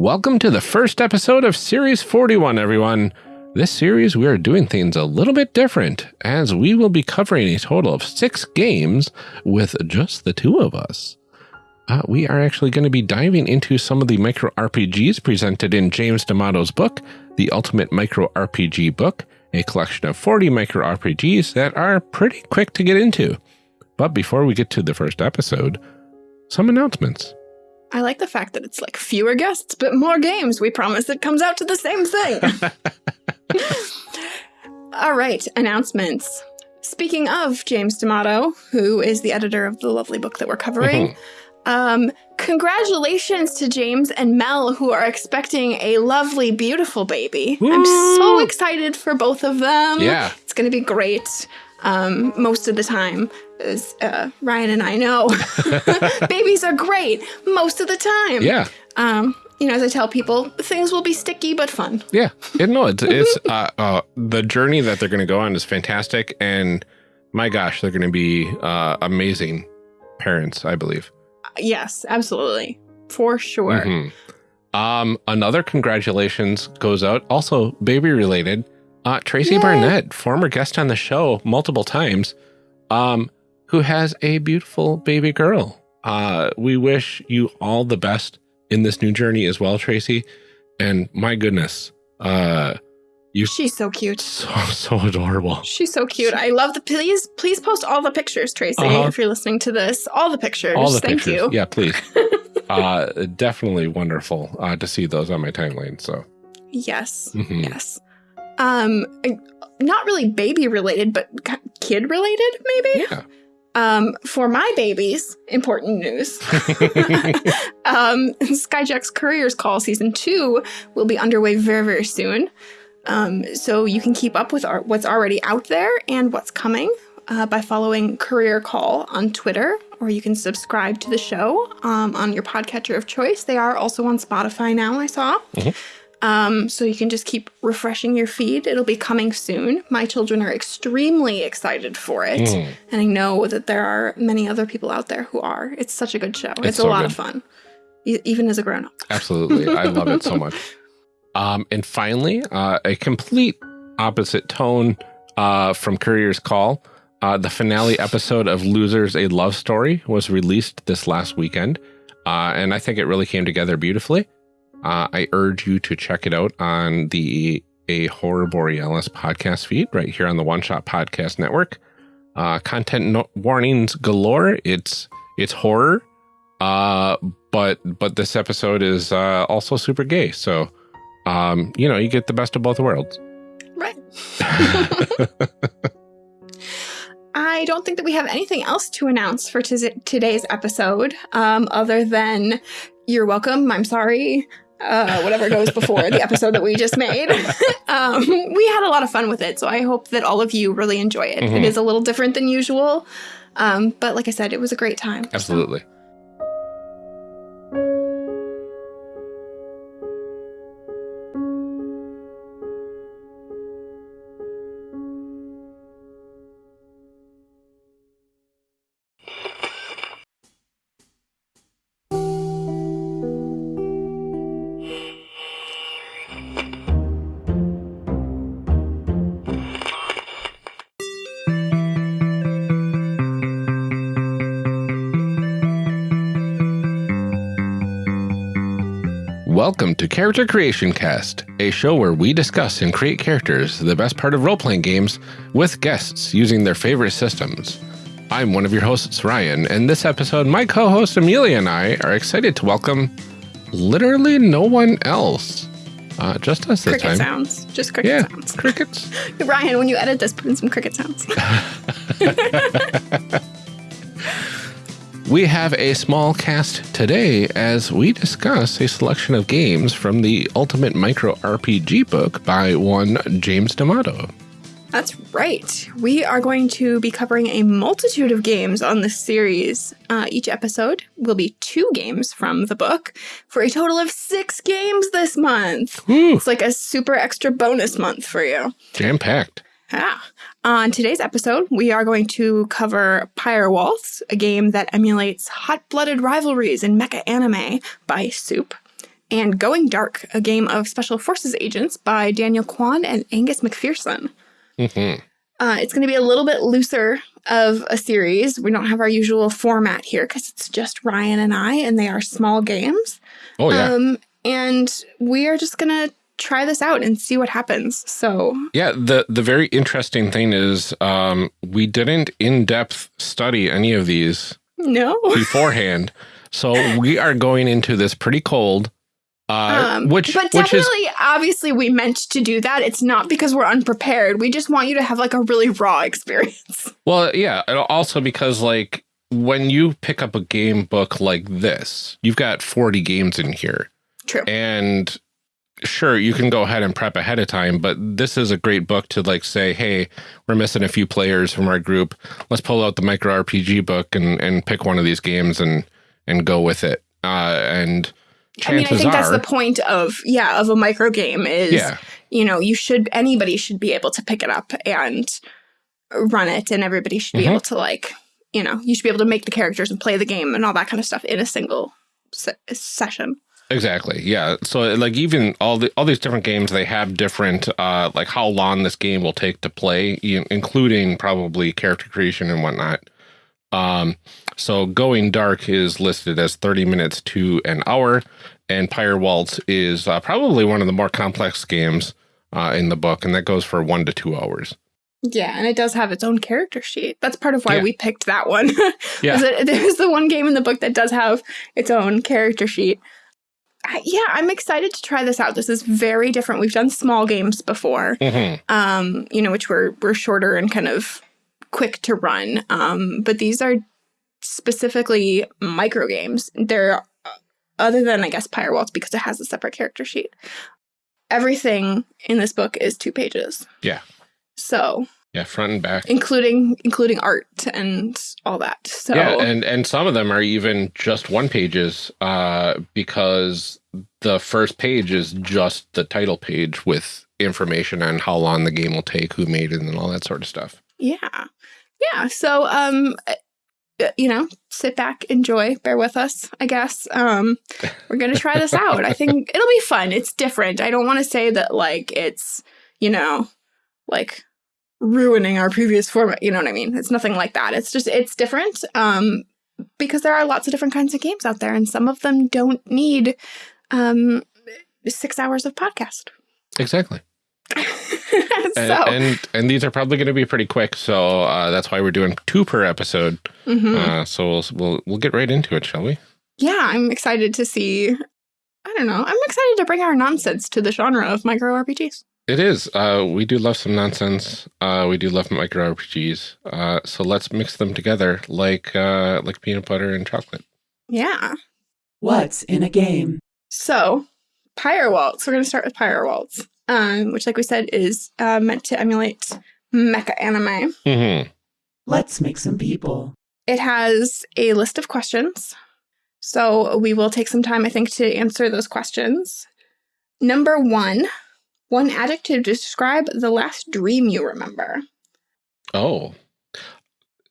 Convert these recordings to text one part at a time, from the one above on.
Welcome to the first episode of Series 41, everyone. This series, we are doing things a little bit different, as we will be covering a total of six games with just the two of us. Uh, we are actually going to be diving into some of the micro RPGs presented in James D'Amato's book, The Ultimate Micro RPG Book, a collection of 40 micro RPGs that are pretty quick to get into. But before we get to the first episode, some announcements. I like the fact that it's like fewer guests, but more games. We promise it comes out to the same thing. All right, announcements. Speaking of James D'Amato, who is the editor of the lovely book that we're covering, mm -hmm. um, congratulations to James and Mel, who are expecting a lovely, beautiful baby. Woo! I'm so excited for both of them. Yeah. It's going to be great um, most of the time as uh, Ryan and I know, babies are great most of the time. Yeah. Um, you know, as I tell people, things will be sticky but fun. Yeah. It, no, it's, it's uh, uh, the journey that they're going to go on is fantastic. And my gosh, they're going to be uh, amazing parents, I believe. yes, absolutely. For sure. Mm -hmm. Um, another congratulations goes out, also baby related. Uh, Tracy Yay. Barnett, former guest on the show multiple times. Um, who has a beautiful baby girl. Uh, we wish you all the best in this new journey as well, Tracy. And my goodness, uh, you She's so cute. So so adorable. She's so cute. I love the please please post all the pictures, Tracy, uh -huh. if you're listening to this. All the pictures. All the Thank pictures. you. Yeah, please. uh definitely wonderful uh to see those on my timeline. So Yes. Mm -hmm. Yes. Um not really baby related, but kid related, maybe. Yeah. Um, for my babies, important news. um, Skyjack's Courier's Call Season 2 will be underway very, very soon. Um, so you can keep up with our, what's already out there and what's coming uh, by following Courier Call on Twitter, or you can subscribe to the show um, on your podcatcher of choice. They are also on Spotify now, I saw. Mm -hmm. Um, so you can just keep refreshing your feed. It'll be coming soon. My children are extremely excited for it. Mm. And I know that there are many other people out there who are. It's such a good show. It's, it's a lot good. of fun, e even as a grown up. Absolutely. I love it so much. Um, and finally, uh, a complete opposite tone uh, from Courier's Call. Uh, the finale episode of Losers A Love Story was released this last weekend. Uh, and I think it really came together beautifully. Uh, I urge you to check it out on the A Horror Borealis podcast feed right here on the One Shot Podcast Network. Uh, content no warnings galore. It's it's horror, uh, but but this episode is uh, also super gay. So, um, you know, you get the best of both worlds. Right. I don't think that we have anything else to announce for today's episode, um, other than you're welcome. I'm sorry uh, whatever goes before the episode that we just made. um, we had a lot of fun with it, so I hope that all of you really enjoy it. Mm -hmm. It mm-hmm. a little different than usual, um, but like I said, it was a great time. Absolutely. So. Welcome to Character Creation Cast, a show where we discuss and create characters, the best part of role playing games, with guests using their favorite systems. I'm one of your hosts, Ryan, and this episode, my co host Amelia and I are excited to welcome literally no one else. Uh, just us this cricket time. sounds. Just cricket yeah, sounds. Crickets. Ryan, when you edit this, put in some cricket sounds. We have a small cast today as we discuss a selection of games from the Ultimate Micro RPG book by one James D'Amato. That's right. We are going to be covering a multitude of games on this series. Uh, each episode will be two games from the book for a total of six games this month. Ooh. It's like a super extra bonus month for you. Jam packed. Yeah. On today's episode, we are going to cover Pyre Waltz, a game that emulates hot blooded rivalries in mecha anime by Soup. and Going Dark, a game of special forces agents by Daniel Kwan and Angus McPherson. Mm -hmm. uh, it's going to be a little bit looser of a series. We don't have our usual format here because it's just Ryan and I, and they are small games. Oh, yeah. Um, and we are just going to try this out and see what happens. So yeah, the the very interesting thing is um, we didn't in depth study any of these no beforehand, so we are going into this pretty cold. Uh, um, which, but which definitely, is, obviously, we meant to do that. It's not because we're unprepared. We just want you to have like a really raw experience. Well, yeah, also because like when you pick up a game book like this, you've got 40 games in here. True. And sure, you can go ahead and prep ahead of time, but this is a great book to like say, hey, we're missing a few players from our group. Let's pull out the micro RPG book and, and pick one of these games and, and go with it. Uh, and I mean, I think are, that's the point of, yeah, of a micro game is, yeah. you know, you should, anybody should be able to pick it up and run it and everybody should be mm -hmm. able to like, you know, you should be able to make the characters and play the game and all that kind of stuff in a single se session. Exactly. Yeah. So like even all the all these different games, they have different uh like how long this game will take to play, including probably character creation and whatnot. Um, so Going Dark is listed as 30 minutes to an hour, and Pyre Waltz is uh, probably one of the more complex games uh, in the book, and that goes for one to two hours. Yeah, and it does have its own character sheet. That's part of why yeah. we picked that one. yeah. There's the one game in the book that does have its own character sheet yeah, I'm excited to try this out. This is very different. We've done small games before, mm -hmm. um, you know, which were were shorter and kind of quick to run. Um, but these are specifically micro games. They're uh, other than I guess Pyre Waltz because it has a separate character sheet. Everything in this book is two pages. Yeah. So yeah, front and back, including including art and all that. So yeah, and and some of them are even just one pages, uh, because the first page is just the title page with information on how long the game will take, who made it, and all that sort of stuff. Yeah, yeah. So um, uh, you know, sit back, enjoy, bear with us, I guess. Um, we're going to try this out. I think it'll be fun. It's different. I don't want to say that like it's, you know, like ruining our previous format. You know what I mean? It's nothing like that. It's just, it's different um, because there are lots of different kinds of games out there and some of them don't need um, six hours of podcast. Exactly. so. and, and, and these are probably going to be pretty quick, so uh, that's why we're doing two per episode. Mm -hmm. uh, so we'll, we'll we'll get right into it, shall we? Yeah, I'm excited to see. I don't know. I'm excited to bring our nonsense to the genre of micro RPGs. It is. Uh, we do love some nonsense. Uh, we do love micro RPGs. Uh, so let's mix them together like uh, like peanut butter and chocolate. Yeah. What's in a game? So, Pyre Waltz. We're going to start with Pyre Waltz, um, which, like we said, is uh, meant to emulate mecha anime. Mm -hmm. Let's make some people. It has a list of questions. So we will take some time, I think, to answer those questions. Number one one adjective to describe the last dream you remember. Oh.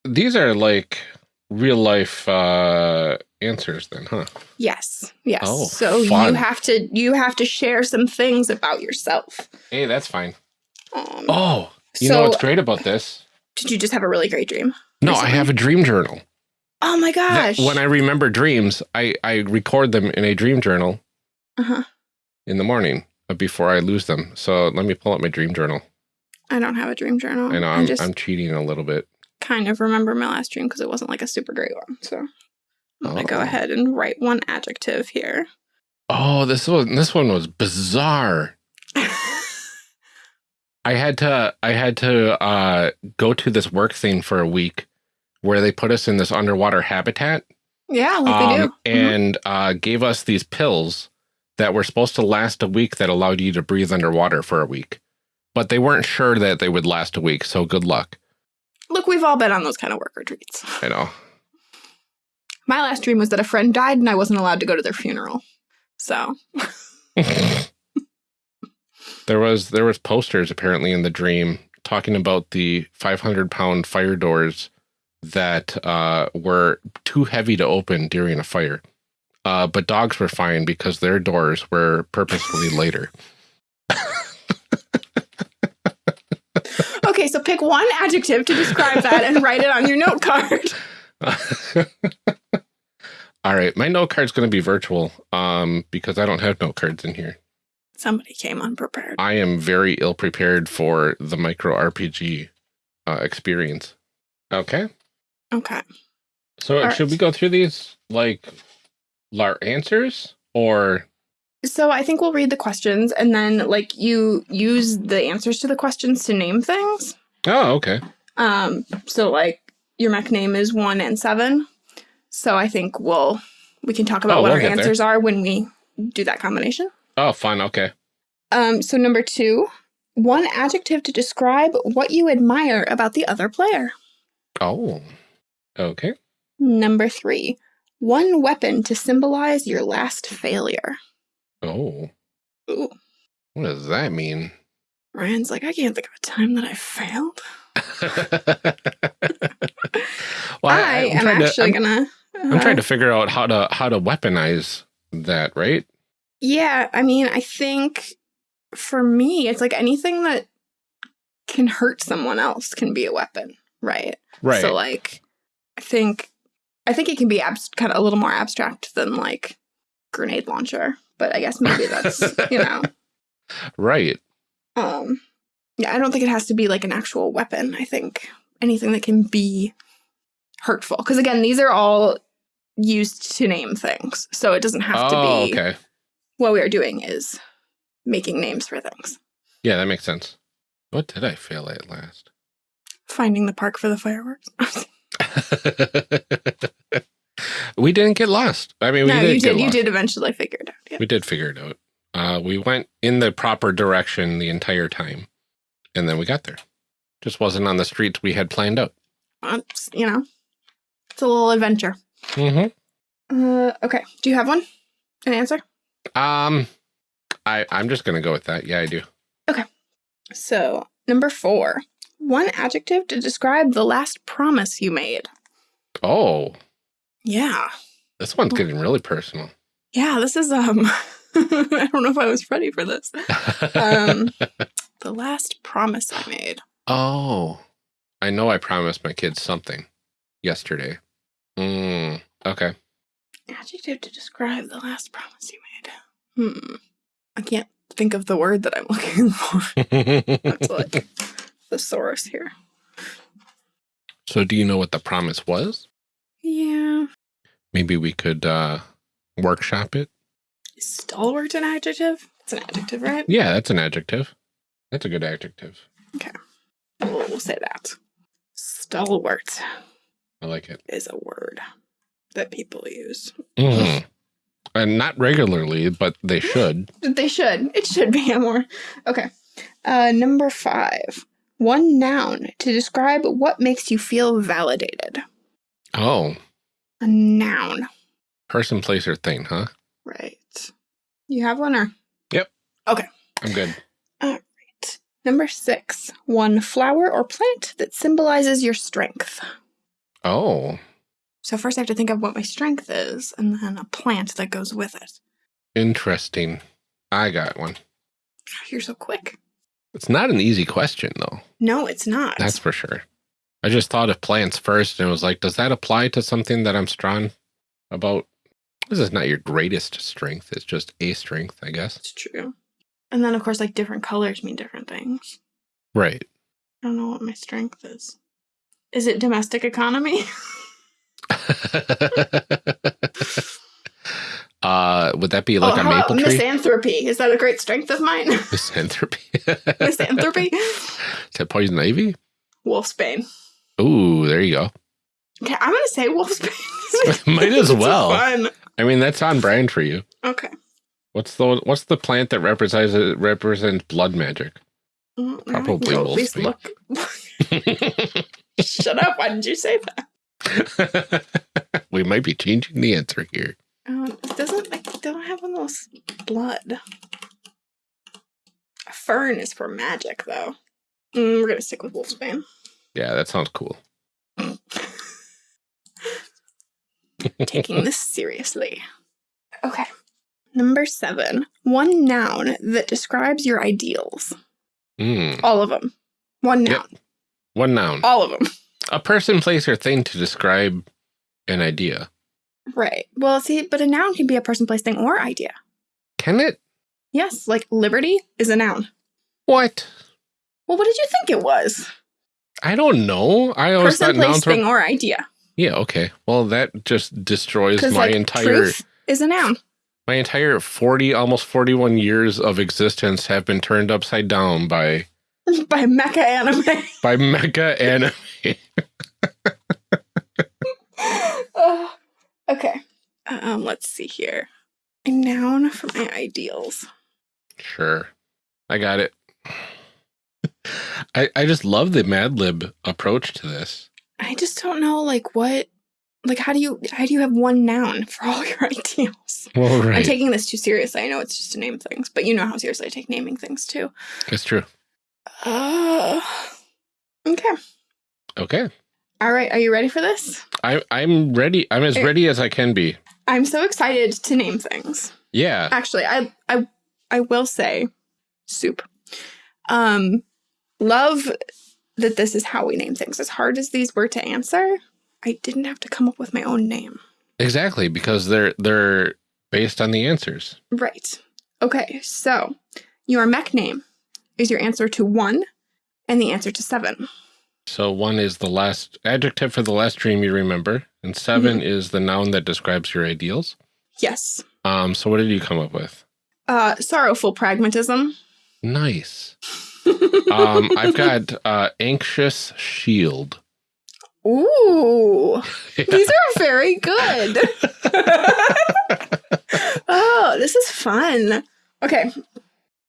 These are like real life uh answers then, huh? Yes. Yes. Oh, so fun. you have to you have to share some things about yourself. Hey, that's fine. Um, oh, you so, know what's great about this? Did you just have a really great dream? No, recently? I have a dream journal. Oh my gosh. That, when I remember dreams, I I record them in a dream journal. Uh-huh. In the morning before I lose them. So let me pull up my dream journal. I don't have a dream journal. I know I'm, just I'm cheating a little bit. Kind of remember my last dream because it wasn't like a super great one. So I'm gonna oh. go ahead and write one adjective here. Oh, this one this one was bizarre. I had to I had to uh, go to this work thing for a week where they put us in this underwater habitat. Yeah, like um, they do. Mm-hmm. And mm -hmm. uh, gave us these pills that were supposed to last a week that allowed you to breathe underwater for a week. But they weren't sure that they would last a week, so good luck. Look, we've all been on those kind of work retreats. I know. My last dream was that a friend died and I wasn't allowed to go to their funeral. So there was there was posters apparently in the dream talking about the 500 pound fire doors that uh, were too heavy to open during a fire. Uh, but dogs were fine because their doors were purposefully later. Okay, so pick one adjective to describe that and write it on your note card. All right, my note card's going to be virtual um, because I don't have note cards in here. Somebody came unprepared. I am very ill prepared for the micro RPG uh, experience. Okay, Okay. so All should right. we go through these like our answers or So I think we'll read the questions and then like you use the answers to the questions to name things. oh okay Um, so like your mech name is one and seven. So I think we'll we can talk about Oh, what we'll our get there. answers are when we do that combination. oh fun okay Um, so number two, one adjective to describe what you admire about the other player. oh okay Number three, one weapon to symbolize your last failure. oh Ooh, what does that mean Ryan's like, I can't think of a time that I failed. well, I, I'm am trying to- actually I'm- gonna. I'm trying to uh-huh. figure out how to how to weaponize that, right? Yeah, I mean, I think for me, it's like anything that can hurt someone else can be a weapon, right? Right. So, like, I think, I think it can be abs- kind of a little more abstract than like grenade launcher, but I guess maybe that's you know, right. um, yeah, I don't think it has to be like an actual weapon. I think anything that can be hurtful, because again, these are all used to name things, so it doesn't have Oh, to be. okay. What we are doing is making names for things. Yeah, that makes sense. What did I fail at last? Finding the park for the fireworks. we didn't get lost. I mean, we no, did you did. You did eventually figure it out. Yeah. We did figure it out. Uh, we went in the proper direction the entire time, and then we got there. Just wasn't on the streets we had planned out. Well, you know, it's a little adventure. Mm-hmm. Uh, okay. Do you have one? An answer? Um, I I'm just gonna go with that. Yeah, I do. Okay. So, number four. One adjective to describe the last promise you made. Oh, Yeah. this one's getting really personal. Yeah, this is, um, I don't know if I was ready for this. Um, the last promise I made. oh, I know. I promised my kids something yesterday. Mm, okay. Adjective to describe the last promise you made. Hmm. I can't think of the word that I'm looking for. That's like thesaurus here. so, do you know what the promise was? Yeah. Maybe we could uh, workshop it. Is stalwart an adjective? It's an adjective, right? Yeah, that's an adjective. That's a good adjective. We'll, we'll say that. Stalwart I like it. is a word that people use. Mhm. And not regularly, but they should. They should. It should be a more. Okay. Uh, number five. One noun to describe what makes you feel validated. Oh, A noun. person, place, or thing, huh? Right. You have one or? Yep. Okay. I'm good. All right. Number six. One flower or plant that symbolizes your strength. Oh, So first I have to think of what my strength is, and then a plant that goes with it. interesting. I got one. You're so quick. It's not an easy question, though. No, it's not. That's for sure. I just thought of plants first and it was like, does that apply to something that I'm strong about? This is not your greatest strength. It's just a strength, I guess. It's true. And then, of course, like different colors mean different things. Right. I don't know what my strength is. Is it domestic economy? uh, would that be like oh, a maple tree? misanthropy? Is that a great strength of mine? Misanthropy. misanthropy? Is that poison ivy? Wolfsbane. Ooh, there you go. Okay, I'm gonna say wolfsbane. Might as well. Fun. I mean, that's on brand for you. Okay. What's the what's the plant that represents represents blood magic? Mm, now I can Probably go at least wolfsbane. look. Shut up! Why did you say that? we might be changing the answer here. Oh, it doesn't like don't have one of blood. A fern is for magic, though. Mm, we're gonna stick with wolfsbane. Yeah, that sounds cool. Taking this seriously. Okay. Number seven. One noun that describes your ideals. Mm. All of them. One Yep. noun. One noun. All of them. A person, place, or thing to describe an idea. Right. Well, see, but a noun can be a person, place, thing, or idea. Can it? Yes, like liberty is a noun. What? Well, what did you think it was? I don't know. I always Person, thought place, thing, or idea. Yeah. Okay. Well, that just destroys my like entire is a noun. my entire forty, almost forty-one years of existence have been turned upside down by By mecha anime. by mecha anime. Ugh. okay. Um, let's see here. A noun for my ideals. Sure. I got it. I I just love the Mad Lib approach to this. I just don't know, like what, like how do you how do you have one noun for all your ideals? Well, I'm taking this too seriously. I know it's just to name things, but you know how seriously I take naming things too. That's true. Uh, okay. Okay. All right. Are you ready for this? I I'm ready. I'm as Eh. ready as I can be. I'm so excited to name things. Yeah. Actually, I I I will say soup. Um love that this is how we name things. As hard as these were to answer, I didn't have to come up with my own name. Exactly, because they're they're based on the answers. Right. Okay, so your mech name is your answer to one and the answer to seven. So one is the last adjective for the last dream you remember, and 7 is the noun that describes your ideals. Yes. Um, so what did you come up with? Uh sorrowful pragmatism. Nice. Um, I've got uh, anxious shield. Ooh. These are very good. oh, this is fun. Okay,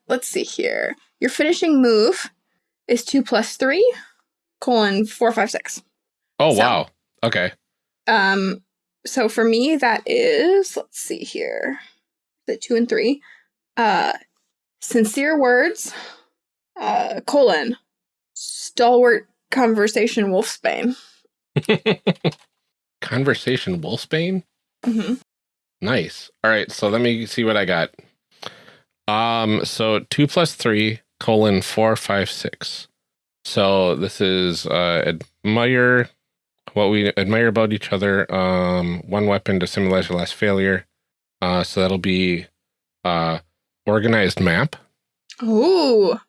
let's see here. Your finishing move is two plus three, colon four, five, six. Oh So- wow. Okay. Um, so for me, that is let's see here, the two and three. Uh, sincere words, uh, colon stalwart conversation wolfsbane. Conversation Wolfsbane. hmm Nice. All right. So let me see what I got. Um. So two plus three colon four five six. So this is uh admire what we admire about each other. Um. One weapon to symbolize your last failure. Uh. So that'll be uh organized map Ooh.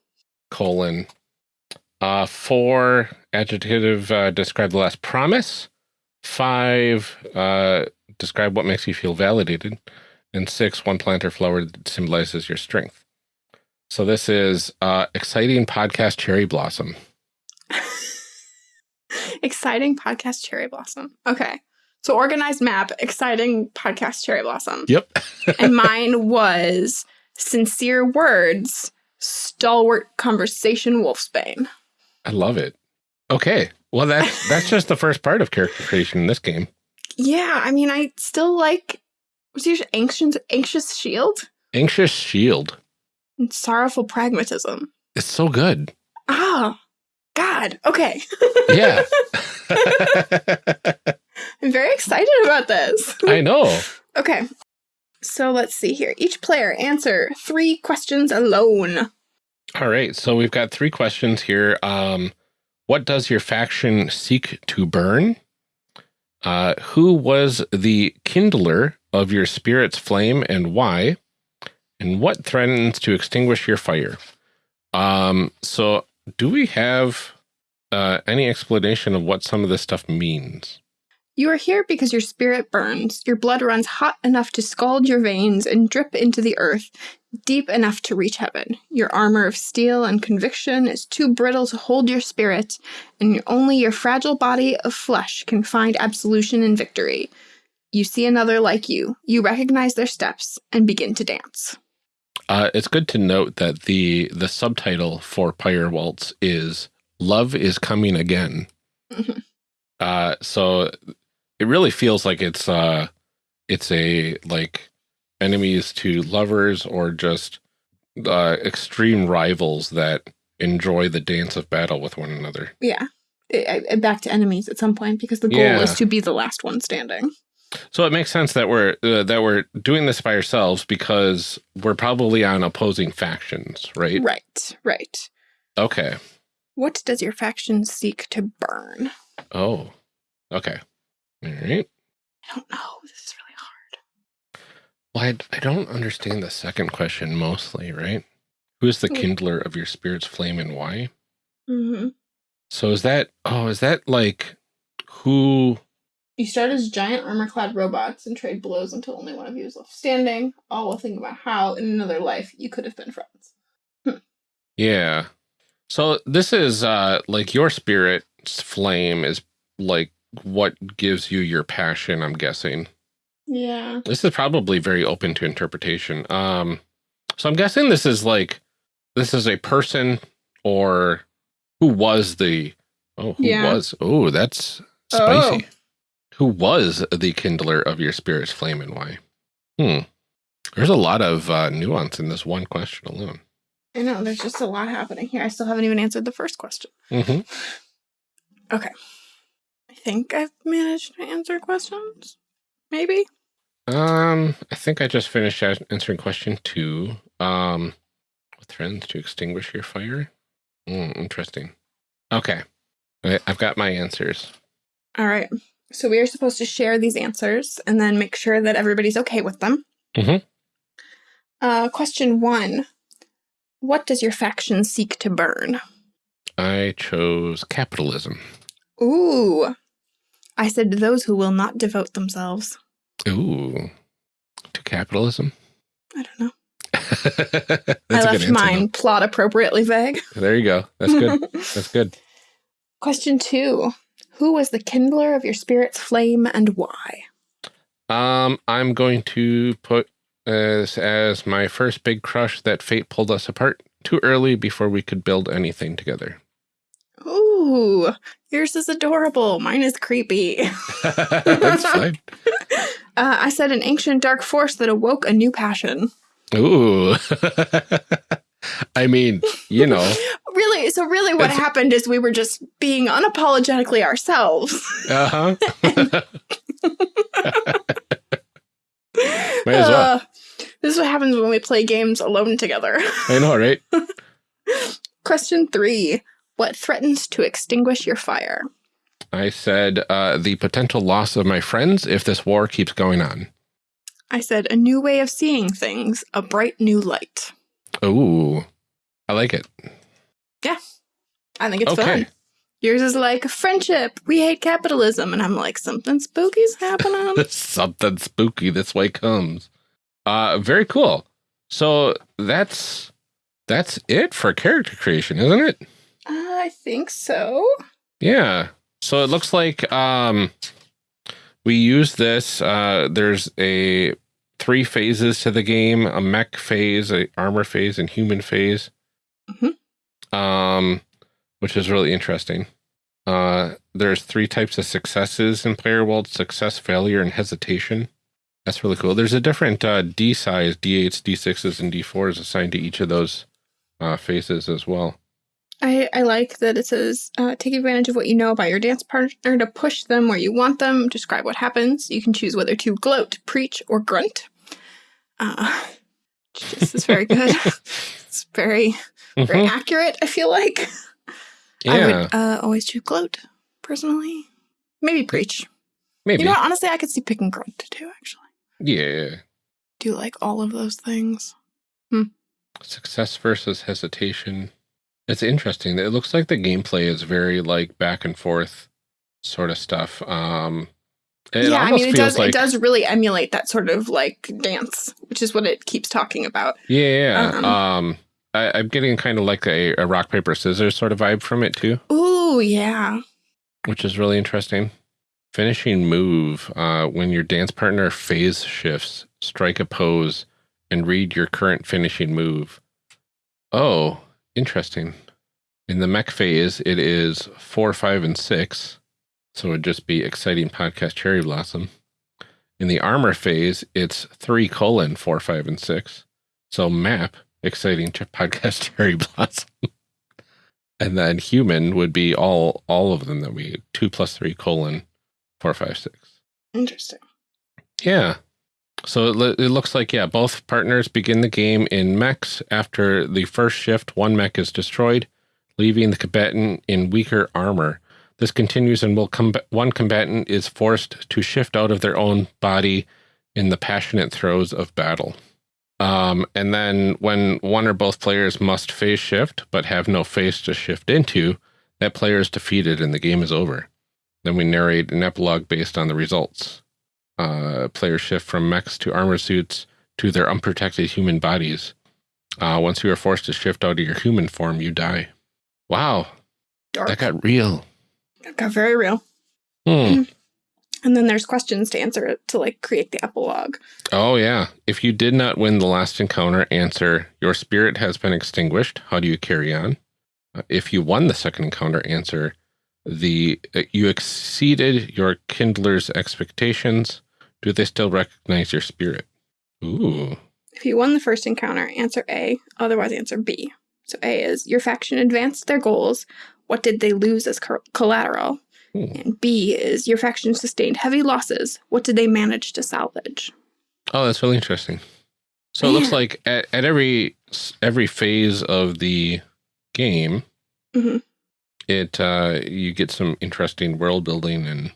Colon uh four adjective uh, describe the last promise five uh describe what makes you feel validated and six one plant or flower that symbolizes your strength so this is uh exciting podcast cherry blossom exciting podcast cherry blossom. Okay. So organized map, exciting podcast cherry blossom. yep and mine was sincere words, stalwart conversation wolfsbane. i love it okay well that's that's just the first part of character creation in this game Yeah, I mean I still like what's your anxious anxious shield anxious shield and sorrowful pragmatism. it's so good Ah, God. Okay. yeah I'm very excited about this. i know Okay. So let's see here. Each player answer three questions alone. All right, so we've got three questions here. Um, what does your faction seek to burn? Uh, who was the kindler of your spirit's flame and why? And what threatens to extinguish your fire? Um, so do we have uh, any explanation of what some of this stuff means? You are here because your spirit burns. Your blood runs hot enough to scald your veins and drip into the earth, deep enough to reach heaven. Your armor of steel and conviction is too brittle to hold your spirit, and only your fragile body of flesh can find absolution and victory. You see another like you. You recognize their steps and begin to dance. Uh, it's good to note that the the subtitle for Pyre Waltz is "Love is Coming Again." Mhm. Uh, so it really feels like it's uh, it's a like enemies to lovers or just uh, extreme rivals that enjoy the dance of battle with one another. Yeah. Back to enemies at some point because the goal Yeah. is to be the last one standing. So it makes sense that we're uh, that we're doing this by ourselves because we're probably on opposing factions, right? Right, right. Okay. What does your faction seek to burn? Oh. Okay. All right. I don't know. This is really hard. Well, I, I don't understand the second question mostly, right? Who is the Hmm. kindler of your spirit's flame and why? Mm-hmm. So is that oh, is that like who You start as giant armor-clad robots and trade blows until only one of you is left standing, all while thinking about how, in another life, you could have been friends. Yeah. So this is uh like your spirit's flame is like what gives you your passion, I'm guessing. Yeah. This is probably very open to interpretation. Um so I'm guessing this is like this is a person or who was the oh who Yeah. was oh that's spicy. Who was the kindler of your spirit's flame and why? Hmm. There's a lot of uh, nuance in this one question alone. I know, there's just a lot happening here. I still haven't even answered the first question. Mm-hmm. I think I've managed to answer questions. Maybe? Um, I think I just finished answering question two. Um, with friends to extinguish your fire. Hmm, interesting. Okay, I've got my answers. All right. So we are supposed to share these answers and then make sure that everybody's okay with them. Mhm. Uh, question one What does your faction seek to burn? I chose capitalism. Ooh. I said those who will not devote themselves. Ooh, to capitalism. I don't know. That's I left mine plot appropriately vague. There you go. That's good. That's good. Question two Who was the kindler of your spirit's flame and why? Um, I'm going to put this as my first big crush that fate pulled us apart too early before we could build anything together. Ooh, yours is adorable. Mine is creepy. That's fine. Uh, I said an ancient dark force that awoke a new passion. Ooh. I mean, you know, Really, so really what happened is we were just being unapologetically ourselves. uh huh. Might as well. Uh, this is what happens when we play games alone together. I know, right? Question three What threatens to extinguish your fire? I said uh, the potential loss of my friends if this war keeps going on. I said a new way of seeing things, a bright new light. Ooh, I like it. Yeah, I think it's Okay. fun. Yours is like friendship. We hate capitalism, and I'm like something spooky's happening. Something spooky this way comes. Uh, very cool. So that's that's it for character creation, isn't it? I think so. Yeah. So it looks like um we use this uh there's a three phases to the game, a mech phase, a armor phase and human phase. Mhm. Um which is really interesting. Uh there's three types of successes in Pyre Waltz, success, failure and hesitation. That's really cool. There's a different uh D size, D8s, D6s and D4s assigned to each of those uh phases as well. I, I like that it says uh, take advantage of what you know about your dance partner to push them where you want them. Describe what happens. You can choose whether to gloat, preach, or grunt. Uh, this is very good. it's very very Mhm. accurate. I feel like I would uh, always choose gloat personally. Maybe preach. maybe. You know, what? honestly, I could see picking grunt too. Actually, yeah. do you like all of those things? Success versus hesitation. It's interesting. It looks like the gameplay is very like back and forth sort of stuff. Um it yeah, I mean, it does. like it does really emulate that sort of like dance, which is what it keeps talking about. Yeah, yeah. Um, Um, I, I'm getting kind of like a, a rock paper scissors sort of vibe from it too, Oh yeah. which is really interesting. Finishing move. Uh, when your dance partner phase shifts, strike a pose and read your current finishing move. Oh, interesting. In the mech phase, it is four, five, and six. So it'd just be exciting podcast cherry blossom. In the armor phase, it's three colon four, five, and six. So map exciting podcast cherry blossom. and then human would be all all of them that we two plus three colon four, five, six. Interesting. Yeah. So it, looks like, yeah, both partners begin the game in mechs. After the first shift, one mech is destroyed, leaving the combatant in weaker armor. This continues and will com one combatant is forced to shift out of their own body in the passionate throes of battle. Um, and then when one or both players must phase shift, but have no phase to shift into, that player is defeated and the game is over. Then we narrate an epilogue based on the results. Uh, players shift from mechs to armor suits to their unprotected human bodies. Uh, once you are forced to shift out of your human form, you die. Wow, Dark. that got real. That got very real. Hmm. And then there's questions to answer to like create the epilogue. Oh, yeah. If you did not win the last encounter, answer, your spirit has been extinguished. How do you carry on? Uh, if you won the second encounter, answer, the uh, you exceeded your kindler's expectations. Do they still recognize your spirit? Ooh. If you won the first encounter, answer A, otherwise answer B. So A is your faction advanced their goals. What did they lose as collateral? Ooh. And B is your faction sustained heavy losses. What did they manage to salvage? Oh, that's really interesting. So it looks like at, at every every phase of the game, Mhm. it uh, you get some interesting world building and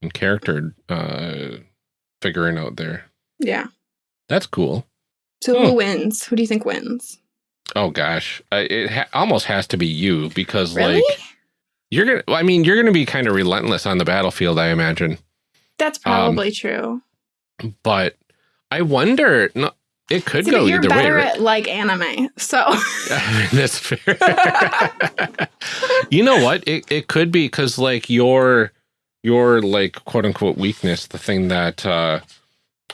and character uh, figuring out there. Yeah. That's cool. So Hmm. who wins? Who do you think wins? Oh gosh, uh, it ha almost has to be you because Really? like you're gonna. well, I mean, you're gonna be kind of relentless on the battlefield, I imagine. That's Um, probably true. But I wonder. No, it could See, go you're either way. better at like anime, so I mean, that's fair. you know what? It it could be because like your your like quote unquote weakness, the thing that uh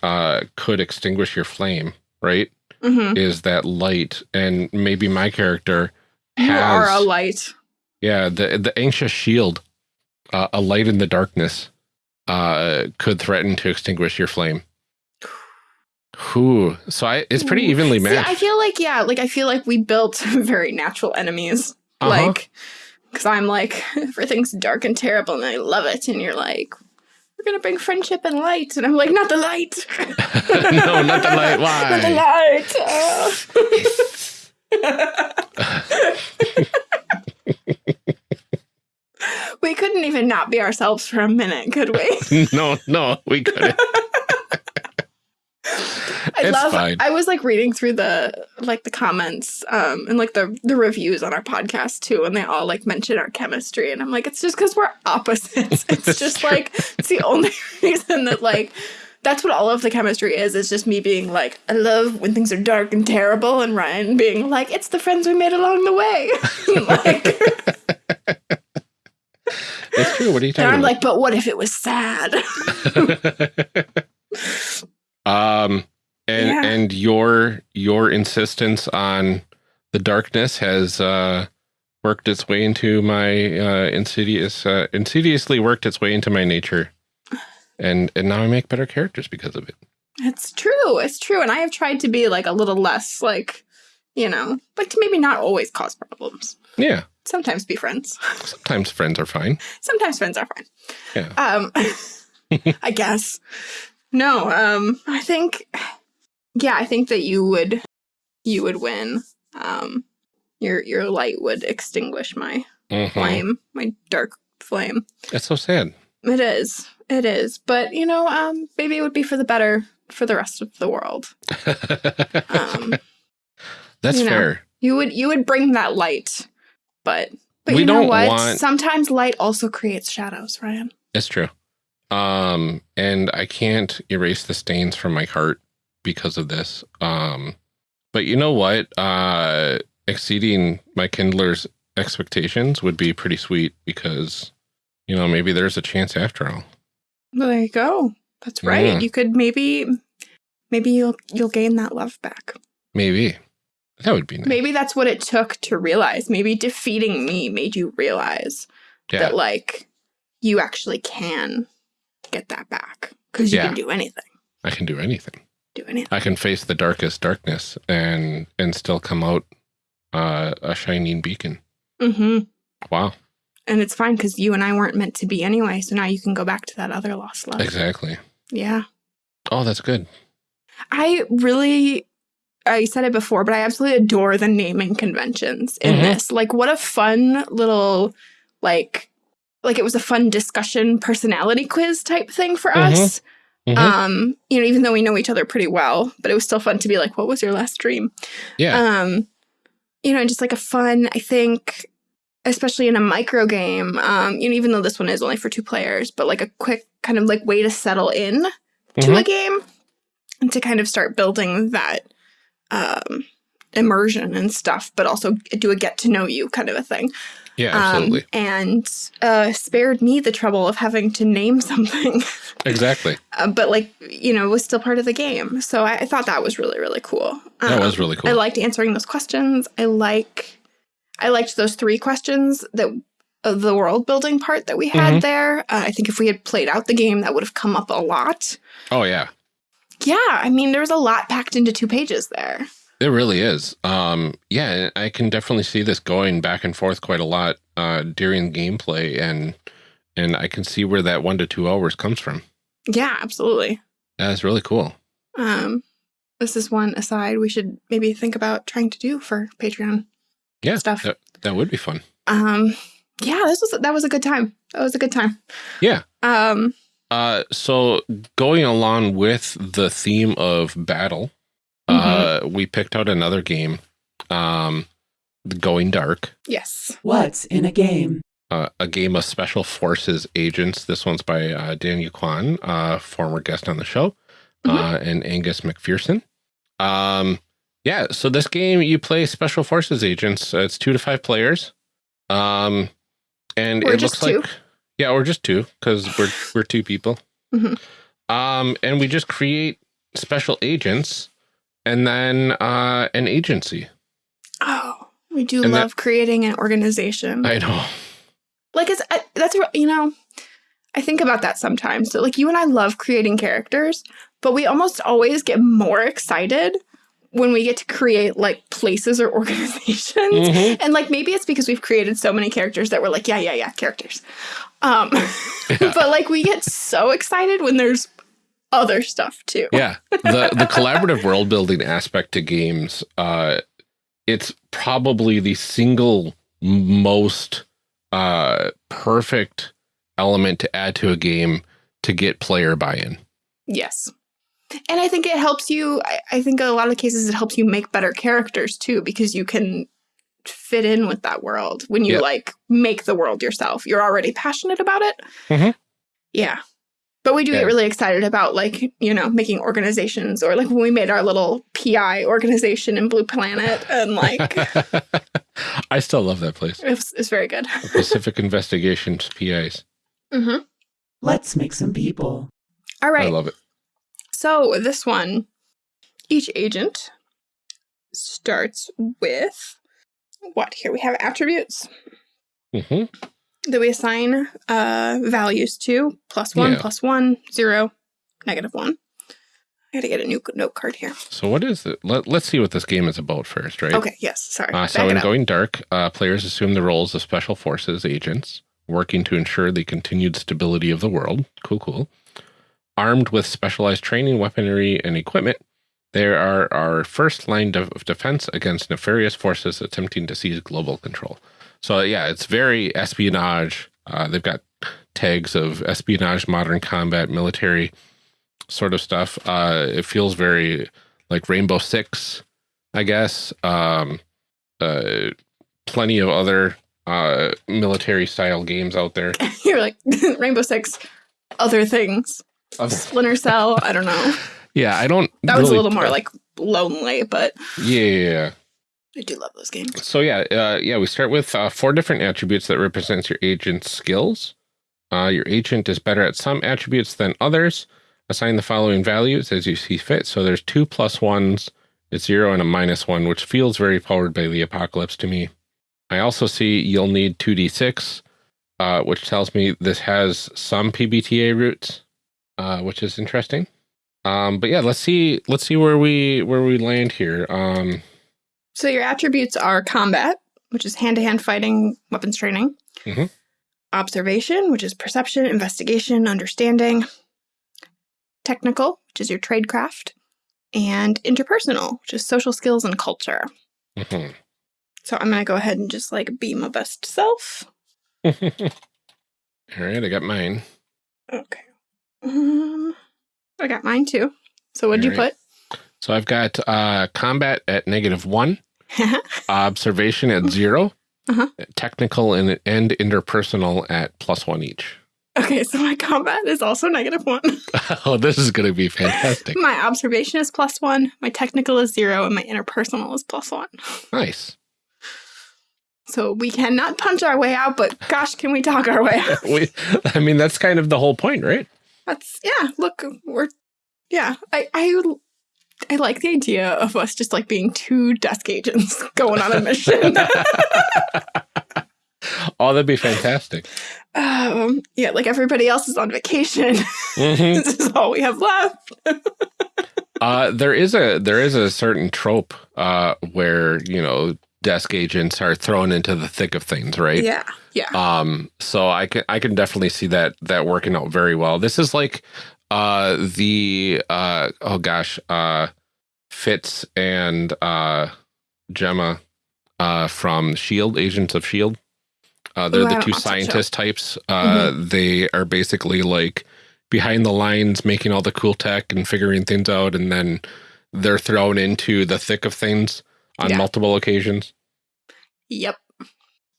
uh could extinguish your flame, right? Mhm. Is that light, and maybe my character you are a light. yeah the the anxious shield, uh, a light in the darkness, uh could threaten to extinguish your flame. Whew. So I, it's pretty evenly See, matched. I feel like yeah, like I feel like we built very natural enemies. Uh-huh. Like, because I'm like everything's dark and terrible, and I love it, and you're like, we're gonna bring friendship and light, and I'm like, not the light. no, not the light. Why? not the light. we couldn't even not be ourselves for a minute, could we? no, no, we couldn't. I It's love. fine. I was like reading through the like the comments um and like the the reviews on our podcast too, and they all like mention our chemistry, and I'm like, it's just because we're opposites. It's just true. like it's the only reason that like that's what all of the chemistry is. Is just me being like, I love when things are dark and terrible, and Ryan being like, it's the friends we made along the way. like, It's true. What are you and talking I'm about? like, but what if it was sad? Um, and Yeah. and your your insistence on the darkness has uh worked its way into my uh insidious uh, insidiously worked its way into my nature, and and now I make better characters because of it. It's true. It's true. And I have tried to be like a little less like, you know, like to maybe not always cause problems. Yeah, Sometimes be friends. sometimes friends are fine. Sometimes friends are fine. Yeah. Um I guess. No, um I think yeah, I think that you would you would win. Um your your light would extinguish my Mhm. flame, my dark flame. That's so sad. It is. It is. But you know, um maybe it would be for the better for the rest of the world. Um That's you know, fair. You would you would bring that light, but but We you know don't what? want- Sometimes light also creates shadows, Ryan. It's true. Um, and I can't erase the stains from my heart because of this. Um, but you know what? Uh, exceeding my Kindler's expectations would be pretty sweet because, you know, maybe there's a chance after all. There you go. That's right. Yeah. You could maybe maybe you'll you'll gain that love back. Maybe that would be nice. Maybe that's what it took to realize. Maybe defeating me made you realize yeah. that like you actually can get that back because you Yeah. can do anything. I can do anything. Do anything. I can face the darkest darkness and and still come out uh, a shining beacon. Mm-hmm. Wow. And it's fine because you and I weren't meant to be anyway. So now you can go back to that other lost love. Exactly. Yeah. Oh, that's good. I really, I said it before, but I absolutely adore the naming conventions in Mhm. this. Like, what a fun little, like, like it was a fun discussion personality quiz type thing for Mhm. us. Mhm. Um, you know, even though we know each other pretty well, but it was still fun to be like, what was your last dream? yeah. Um, you know, and just like a fun, I think, especially in a micro game, um, you know, even though this one is only for two players, but like a quick kind of like way to settle in to Mhm. a game and to kind of start building that um immersion and stuff, but also do a get to know you kind of a thing. Yeah, Um, absolutely. and uh, spared me the trouble of having to name something, exactly. uh, but like, you know, it was still part of the game. So I, I thought that was really, really cool. That Um, was really cool. I liked answering those questions. I like, I liked those three questions that of the world building part that we had Mhm. there. Uh, I think if we had played out the game, that would have come up a lot. oh, yeah. Yeah, I mean, there was a lot packed into two pages there. It really is. Um, yeah, I can definitely see this going back and forth quite a lot uh, during gameplay, and and I can see where that one to two hours comes from. Yeah, absolutely. That's really cool. Um, this is one aside we should maybe think about trying to do for Patreon Yeah, stuff. that, that would be fun. Um, yeah, this was that was a good time. That was a good time. Yeah. Um, Uh, so going along with the theme of battle, uh, we picked out another game, um, Going Dark, yes. What's in a game? uh, a game of special forces agents. This one's by uh, Daniel Kwan, uh, former guest on the show, uh, and Angus McPherson. Um, yeah, so this game you play special forces agents. Uh, it's two to five players, um, and Or it looks two. like yeah, or just two because we're we're two people. Mhm. Um, and we just create special agents, and then uh, an agency. Oh, we do And love creating an organization. I know. like it's I, that's you know i think about that sometimes so like you and i love creating characters but we almost always get more excited when we get to create like places or organizations Mhm. and like maybe it's because we've created so many characters that we're like yeah yeah yeah characters um Yeah. but like we get so excited when there's other stuff too yeah the the collaborative world building aspect to games uh it's probably the single most uh perfect element to add to a game to get player buy-in Yes. And I think it helps you. I, I think a lot of cases it helps you make better characters too, because you can fit in with that world when you Yeah. like make the world yourself. You're already passionate about it. Mhm. Yeah. But we do Yeah. get really excited about like, you know, making organizations or like when we made our little PI organization in Blue Planet and like i still love that place it was, it's very good. pacific investigations pis Mm -hmm. Let's make some people. All right. i love it So this one, each agent starts with what? Here we have attributes hmm that we assign uh, values to: plus one, Yeah. plus one, zero, negative one. I got to get a new note card here. so what is it Let, let's see what this game is about first right Okay. Yes. Sorry. Uh, so in. Going Dark, uh, players assume the roles of special forces agents, working to ensure the continued stability of the world. Cool, cool. Armed with specialized training, weaponry, and equipment, they are our first line of of defense against nefarious forces attempting to seize global control. So yeah, it's very espionage. Uh, they've got tags of espionage, modern combat, military sort of stuff. Uh, it feels very like Rainbow Six, I guess. Um, uh, plenty of other uh, military style games out there. You're like Rainbow Six, other things, Splinter Cell. I don't know. yeah, I don't. That was a little more like lonely, but Yeah. I do love those games. So yeah, uh, yeah, we start with uh, four different attributes that represents your agent's skills. Uh, your agent is better at some attributes than others. Assign the following values as you see fit. So there's two plus ones, a zero and a minus one, which feels very powered by the apocalypse to me. I also see you'll need 2d6, uh, which tells me this has some PBTA roots, uh, which is interesting. Um, but yeah, let's see. Let's see where we where we land here. Um, So your attributes are combat, which is hand-to-hand fighting, weapons training. Mhm. Observation, which is perception, investigation, understanding. Technical, which is your tradecraft, and interpersonal, which is social skills and culture. Mhm. So I'm going to go ahead and just like be my best self. All right, I got mine. Okay. Um, I got mine too. So what'd you put? So I've got uh, combat at negative one, observation at 0 Uh-huh. technical and, and interpersonal at plus one each. okay, so my combat is also negative one. oh, this is going to be fantastic. my observation is plus one, my technical is zero, and my interpersonal is plus one. nice. So we cannot punch our way out, but gosh, can we talk our way out? We, I mean, that's kind of the whole point, right? That's yeah. Look, we're yeah. I I I like the idea of us just like being two desk agents going on a mission. oh, that'd be fantastic. um, yeah, like everybody else is on vacation. Mhm. this is all we have left. Uh, there is a there is a certain trope uh, where you know desk agents are thrown into the thick of things, right? Yeah, yeah. Um, so I can I can definitely see that that working out very well. This is like uh the uh oh gosh, uh Fitz and uh Jemma uh from Shield, Agents of Shield. Uh they're Ooh, the two watch that show. Scientist types. Uh they are basically like behind the lines making all the cool tech and figuring things out and then they're thrown into the thick of things on Yeah. multiple occasions. Yep.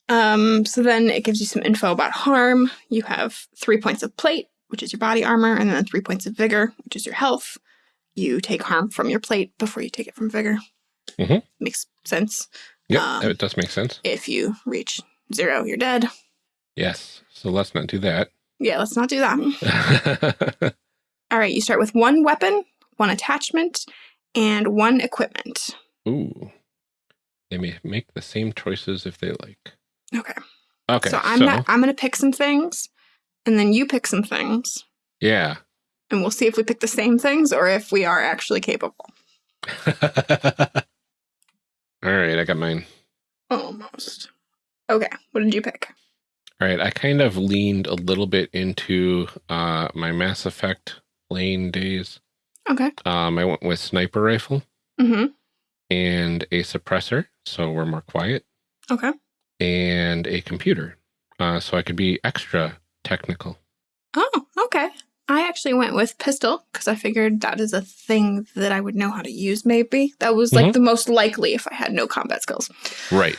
Um, so then it gives you some info about harm. You have three points of plate, which is your body armor, and then three points of vigor, which is your health. You take harm from your plate before you take it from vigor. Mhm. Makes sense. Yep, Um, it does make sense. If you reach zero, you're dead. Yes. So let's not do that. Yeah, let's not do that. All right, you start with one weapon, one attachment, and one equipment. Ooh. They may make the same choices if they like. Okay. Okay. so I'm not I'm gonna pick some things, and then you pick some things, yeah. and we'll see if we pick the same things or if we are actually capable. All right, I got mine. Almost. Okay, what did you pick? All right, I kind of leaned a little bit into uh, my Mass Effect playing days. Okay. Um, I went with sniper rifle Mm-hmm. And a suppressor, so we're more quiet, Okay. and a computer, uh, so I could be extra technical. Oh, okay. I actually went with pistol because I figured that is a thing that I would know how to use, maybe. That was like Mhm. the most likely if I had no combat skills. Right.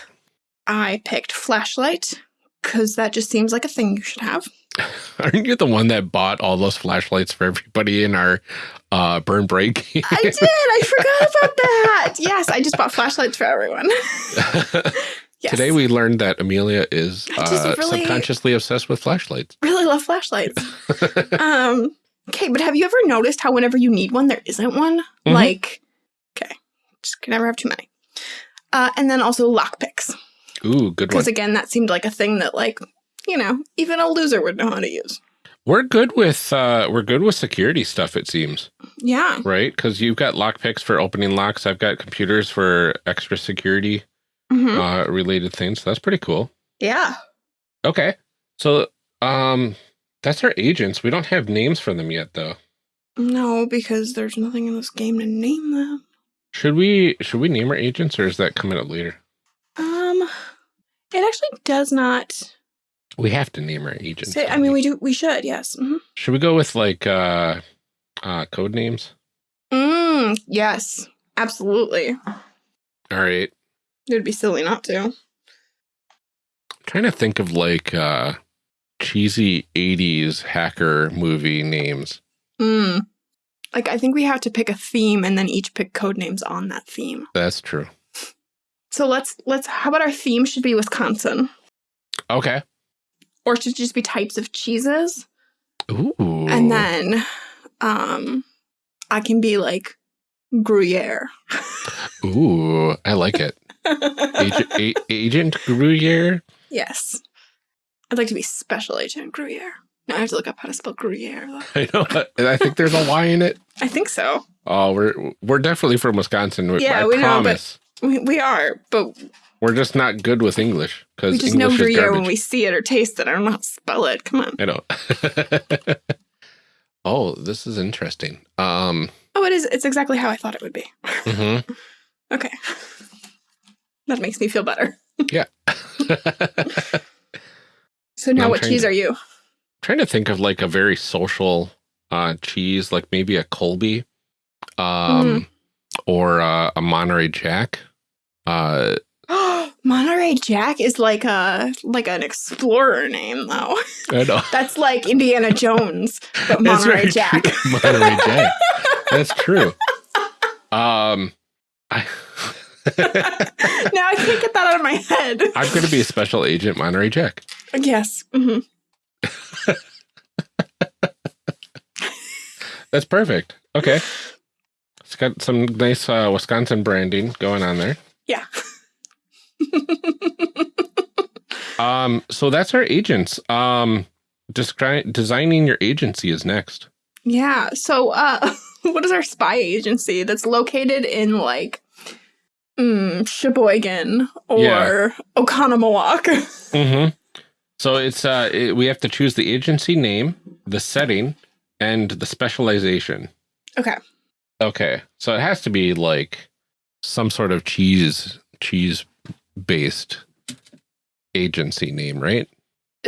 I picked flashlight because that just seems like a thing you should have. Aren't you the one that bought all those flashlights for everybody in our uh, burn break? I did. I forgot about that. Yes, I just bought flashlights for everyone. Yes. Today we learned that Amelia is uh, really- subconsciously obsessed with flashlights. really love flashlights. um, okay, but have you ever noticed how whenever you need one, there isn't one? Mhm. Like, okay, just can never have too many. Uh, and then also lockpicks, Ooh, good one. because again, that seemed like a thing that, like, you know, even a loser would know how to use. We're good with uh, we're good with security stuff. It seems Yeah. right because you've got lockpicks for opening locks. I've got computers for extra security hmm uh, related things. So that's pretty cool. Yeah. Okay, so um, that's our agents. We don't have names for them yet, though. No, because there's nothing in this game to name them. Should we should we name our agents, or is that coming up later? Um, it actually does not We have to name our agents. say. I mean, we do. We should. Yes. hmm Should we go with like uh, uh, code names? Mm, yes. Absolutely. All right. It would be silly not to. I'm trying to think of like uh cheesy 80s hacker movie names. Mm. Like I think we have to pick a theme and then each pick code names on that theme. That's true. So let's let's how about our theme should be Wisconsin? Okay. Or should just be types of cheeses? Ooh. And then um I can be like Gruyere. Ooh, I like it. Agent, Agent Gruyere. yes. I'd like to be Special Agent Gruyere. Now I have to look up how to spell Gruyere. though. I know. I think there's a Y in it. I think so. Oh, we're we're definitely from Wisconsin. Yeah, I we know, but- We, we are, but We're just not good with English because we just English know Gruyere when we see it or taste it. I don't know how to spell it. Come on. I know. Oh, this is interesting. Um, Oh, it is. It's exactly how I thought it would be. Mm -hmm. Okay. That makes me feel better. yeah. So now I'm what cheese to- are you? trying to think of like a very social uh cheese, like maybe a Colby, um, or uh, a Monterey Jack. Uh, Monterey Jack is like a like an explorer name though. I know. That's like Indiana Jones, but Monterey Jack. true. Monterey Jack. That's true. Um, I, now I can't get that out of my head. I'm going to be a special agent, Monterey Jack. Yes. hmm That's perfect. Okay. It's got some nice uh, Wisconsin branding going on there. Yeah. Um, so that's our agents. Um, descri- designing your agency is next. Yeah. So, uh, what is our spy agency that's located in like mm, Sheboygan or Yeah. Oconomowoc? Mm-hmm. So it's uh, it, we have to choose the agency name, the setting, and the specialization. Okay. Okay, so it has to be like some sort of cheese cheese based agency name, right?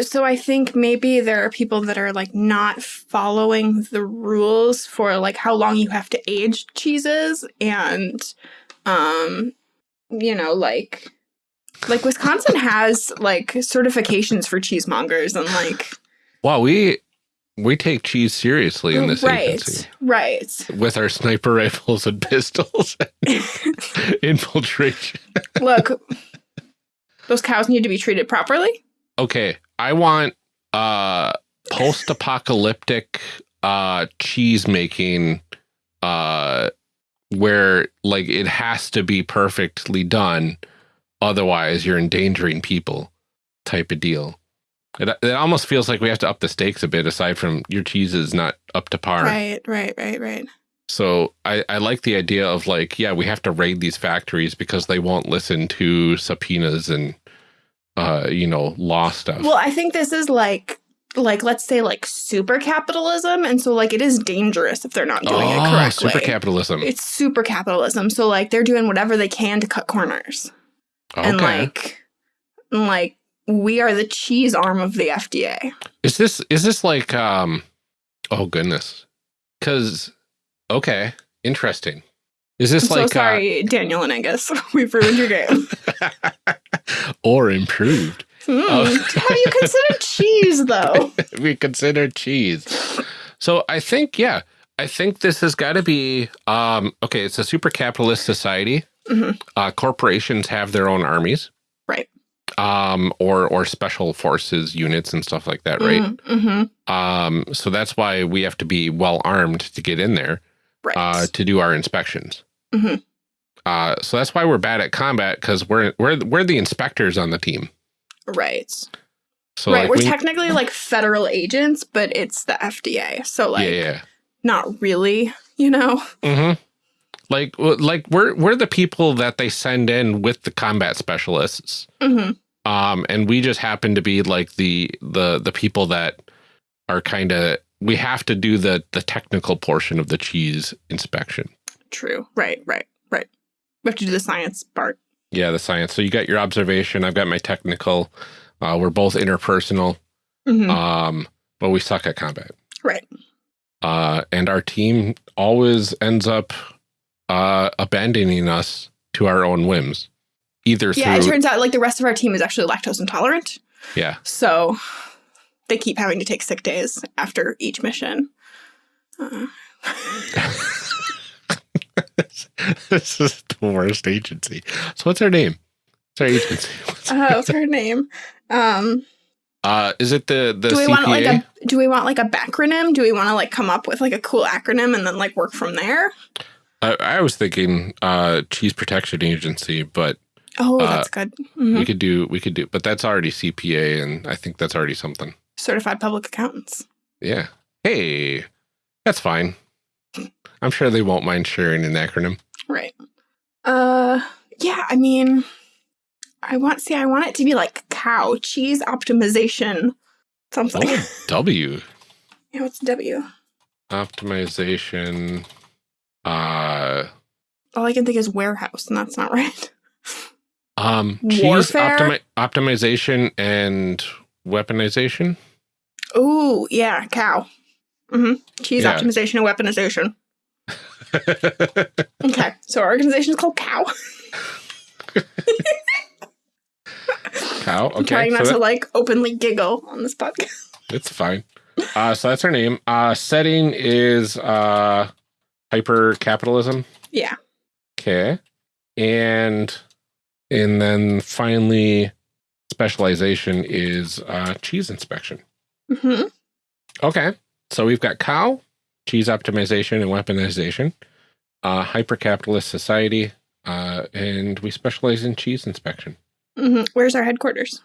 So I think maybe there are people that are like not following the rules for like how long you have to age cheeses and um you know like like Wisconsin has like certifications for cheesemongers and like Wow, we we take cheese seriously in this right agency right with our sniper rifles and pistols, infiltration. look those cows need to be treated properly Okay, I want uh post-apocalyptic uh cheese making uh where like it has to be perfectly done otherwise you're endangering people type of deal. It, it almost feels like we have to up the stakes a bit aside from your cheese is not up to par. right right right right So I, I like the idea of like, yeah, we have to raid these factories because they won't listen to subpoenas and uh, you know, law stuff. well i think this is like like let's say like super capitalism and so like it is dangerous if they're not doing it correctly Oh, super capitalism. it's super capitalism so like they're doing whatever they can to cut corners okay. and like and, like we are the cheese arm of the fda is this is this like um oh goodness. Cause okay, interesting. Is this i'm like so sorry daniel and angus we've ruined your game uh, or improved? Hmm. Oh. have you considered cheese though we consider cheese. So I think, yeah, I think this has got to be um, okay. It's a super capitalist society. Mhm. Uh, corporations have their own armies, Right. Um, or or special forces units and stuff like that, right? mm-hmm. Um, so that's why we have to be well armed to get in there right uh, to do our inspections. Mhm. Uh, so that's why we're bad at combat because we're we're we're the inspectors on the team. right So right like we're we, technically like federal agents but it's the fda so like yeah, yeah. not really you know Mm-hmm. Like, like we're we're the people that they send in with the combat specialists, hmm um, and we just happen to be like the the the people that are kind of we have to do the the technical portion of the cheese inspection. true right right right we have to do the science part Yeah, the science. So you got your observation. I've got my technical. Uh, we're both interpersonal, Mhm. um, but we suck at combat. right Uh, and our team always ends up uh, abandoning us to our own whims, either yeah it turns out like the rest of our team is actually lactose intolerant yeah. so they keep having to take sick days after each mission uh, this is the worst agency. So what's her name? What's her agency? What's- uh, what's her name um Uh, is it the the do we CPA? want like a do we want like a backronym do we want to like come up with like a cool acronym and then like work from there I, I was thinking uh, Cheese Protection Agency, but oh Uh, that's good Mhm. we could do we could do, but that's already CPA, and I think that's already something. Certified public accountants Yeah. Hey, that's fine. I'm sure they won't mind sharing an acronym. Right. Uh yeah, I mean I want see I want it to be like cow cheese optimization something. Oh, W. yeah, what's W? optimization. Uh, All I can think is warehouse, and that's not right. um, cheese optimi- optimization and weaponization. Ooh, yeah, cow. hmm Cheese Yeah. optimization and weaponization. Okay, so our organization is called Cow. Cow. I'm Okay, trying not so to like openly giggle on this podcast. it's fine. Uh, so that's her name. Uh, setting is uh, hyper capitalism. Yeah. Okay. And and then finally specialization is uh cheese inspection. Hmm Okay. So we've got cow, cheese optimization and weaponization, uh hyper capitalist society, uh, and we specialize in cheese inspection. hmm Where's our headquarters?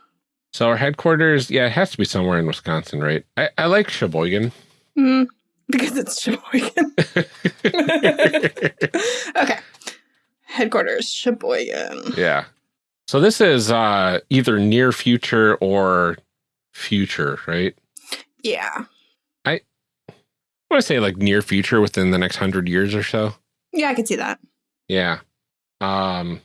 So our headquarters, yeah, it has to be somewhere in Wisconsin, right? I, I like Sheboygan. Mm, because it's Sheboygan. okay. Headquarters, Sheboygan. yeah. So this is uh either near future or future, right? Yeah. I want to say like near future within the next hundred years or so. Yeah, I could see that. Yeah. Um.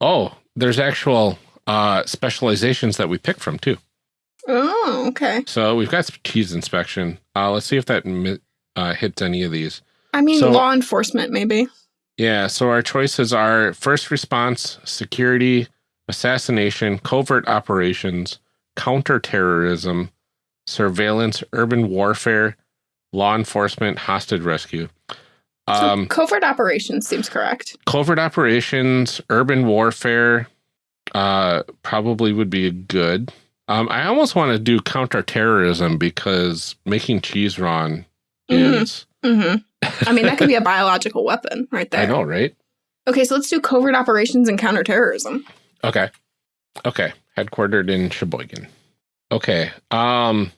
Oh, there's actual uh specializations that we pick from too. Oh, okay. So we've got cheese inspection. Uh, let's see if that uh, hits any of these. I mean, So- law enforcement, maybe. Yeah. So our choices are first response, security, assassination, covert operations, counterterrorism, surveillance, urban warfare, law enforcement, hostage rescue. Um, so covert operations seems correct. covert operations, urban warfare, uh, probably would be a good. Um, I almost want to do counterterrorism because making cheese wrong Mhm. is. hmm I mean, that could be a biological weapon right there. I know, right? Okay, so let's do covert operations and counterterrorism. Okay. Okay. Headquartered in Sheboygan. Okay. Um,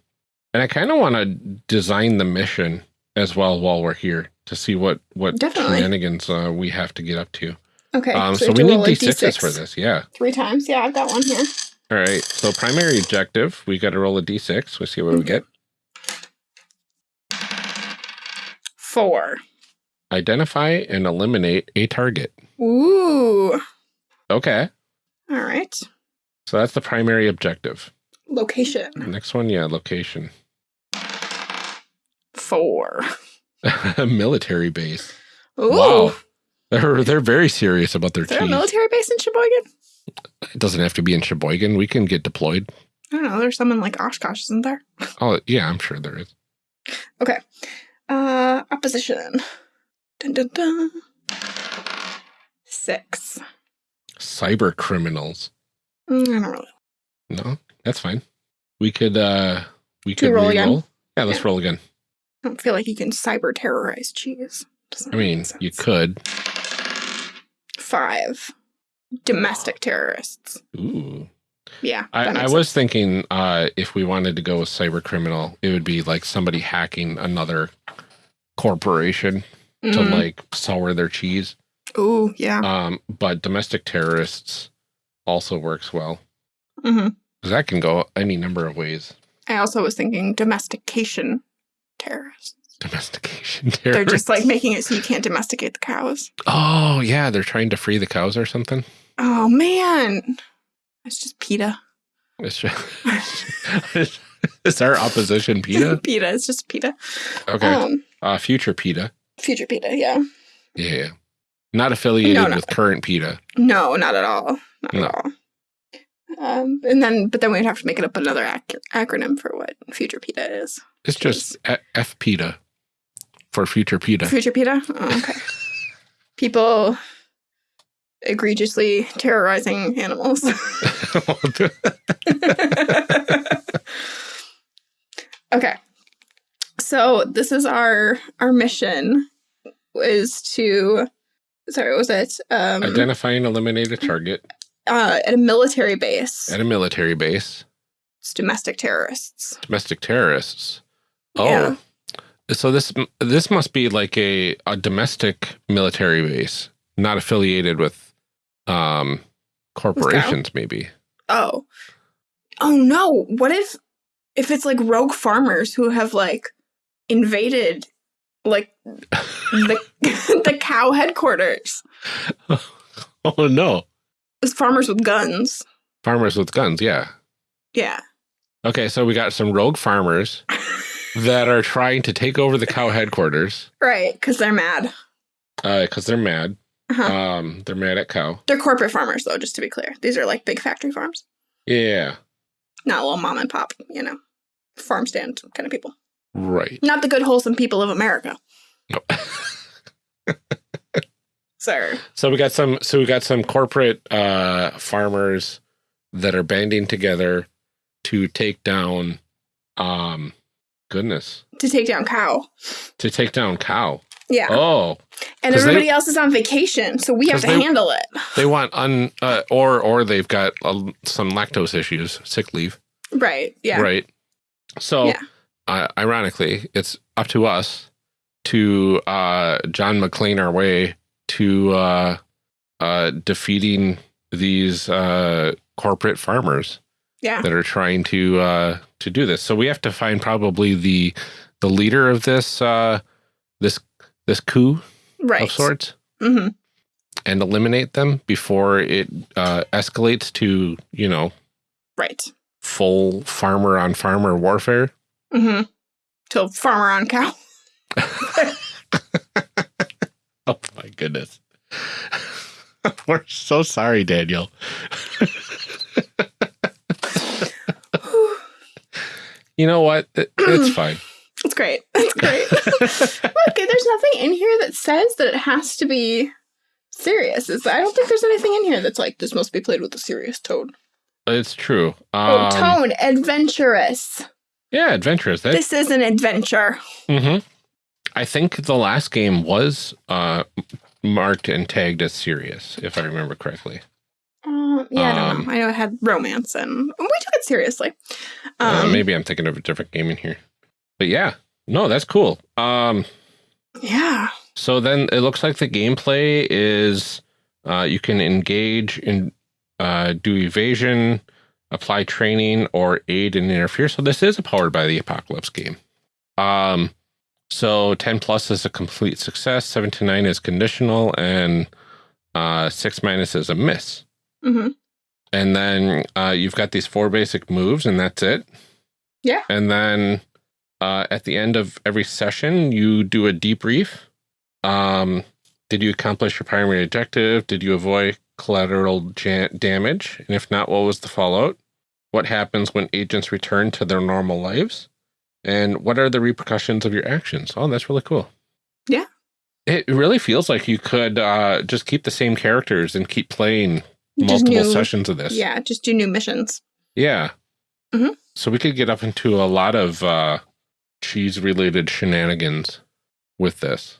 and I kind of want to design the mission as well while we're here to see what what Definitely. shenanigans uh, we have to get up to. Okay, Um, so have we need a d6s for D6 this. Yeah. Three times. Yeah, I've got one here. All right. So primary objective, we got to roll a d6. We'll see what we get. Four. Identify and eliminate a target. Ooh. Okay. All right. So that's the primary objective. Location. Next one, yeah, location. Four. Military base. Ooh. Wow. They're they're very serious about their Is there a military base in Sheboygan? It doesn't have to be in Sheboygan. We can get deployed. I don't know. There's some in like Oshkosh, isn't there? Oh, yeah, I'm sure there is. Okay. Uh, opposition. Dun, dun, dun. Six. Cyber criminals. Mm, I don't really. No, that's fine. We could uh we could we roll again? Yeah, let's Yeah. roll again. I don't feel like you can cyber terrorize cheese. Doesn't I mean, you could. Five. Domestic terrorists. Ooh. Yeah. I, I was thinking uh if we wanted to go with cyber criminal, it would be like somebody hacking another corporation sense. to Mhm. like sour their cheese. Ooh, yeah. Um, but domestic terrorists also works well. hmm Because that can go any number of ways. I also was thinking domestication terrorists. Domestication terrorists. They're just like making it so you can't domesticate the cows. Oh yeah, they're trying to free the cows or something. Oh man. It's just PETA. It's just, it's our opposition PETA. PETA. It's just PETA. Okay, Um, uh, future PETA. future PETA, yeah. Yeah, not affiliated No, no. with current PETA. No, not at all. Not No. at all. Um, and then, but then we'd have to make it up another ac- acronym for what future PETA is. It's just F PETA for future PETA. Future PETA? Oh, okay. People egregiously terrorizing animals. okay. So this is our our mission is to sorry, what was it? Um Identify and eliminate a target uh at a military base. at a military base. It's domestic terrorists. Domestic terrorists. Oh, Yeah. so this this must be like a a domestic military base, not affiliated with um corporations. Maybe. Oh. Oh no. What if if it's like rogue farmers who have like invaded like the the cow headquarters. Oh no. It's farmers with guns. Farmers with guns, yeah. Yeah. Okay, so we got some rogue farmers that are trying to take over the cow headquarters Right, because they're mad. because they're mad. Uh-huh. Um, they're mad at cow. They're corporate farmers, though, just to be clear. These are like big factory farms, Yeah, not little mom and pop, you know, farm stand kind of people. right. Not the good, wholesome people of America. No. Sir. so we got some. So we got some corporate uh, farmers that are banding together to take down. Um, goodness, To take down cow. to take down cow. Yeah. Oh, and 'cause they- everybody else is on vacation, so we have to they- handle it. they want un uh, or or they've got uh, some lactose issues, sick leave. Right. Yeah. Right. So, Yeah. uh, ironically, it's up to us to uh, John McClane our way to uh, uh, defeating these uh, corporate farmers Yeah. that are trying to uh, to do this. So we have to find probably the the leader of this uh, this this coup Right. of sorts mm -hmm. and eliminate them before it uh, escalates to you know Right. full farmer on farmer warfare. Mm -hmm. To farmer on cow. Oh my goodness. We're so sorry, Daniel. You know what? It- it's fine. It's great. It's great. Look, there's nothing in here that says that it has to be serious. It's, I don't think there's anything in here that's like this must be played with a serious tone. It's true. oh, Um, tone, adventurous. Yeah, adventurous. That, This is an adventure. Mhm. I think the last game was uh, marked and tagged as serious, if I remember correctly. Um, yeah, I don't Um, know. I know it had romance, and we took it seriously. uh, Um, maybe I'm thinking of a different game in here. But yeah, no, that's cool. Um, yeah. So then it looks like the gameplay is uh, you can engage in uh, do evasion, apply training, or aid and interfere. So this is a powered by the apocalypse game. Um, so 10 plus is a complete success, 7 to 9 is conditional, and uh, 6 minus is a miss. Hmm And then uh, you've got these four basic moves, and that's it. Yeah. And then uh, at the end of every session, you do a debrief. Um, did you accomplish your primary objective? Did you avoid collateral ja- damage? And if not, what was the fallout? What happens when agents return to their normal lives? And what are the repercussions of your actions? Oh, that's really cool. Yeah. It really feels like you could uh, just keep the same characters and keep playing multiple new- sessions of this. Yeah, just do new missions. Yeah. Mhm. So we could get up into a lot of uh, cheese related shenanigans with this.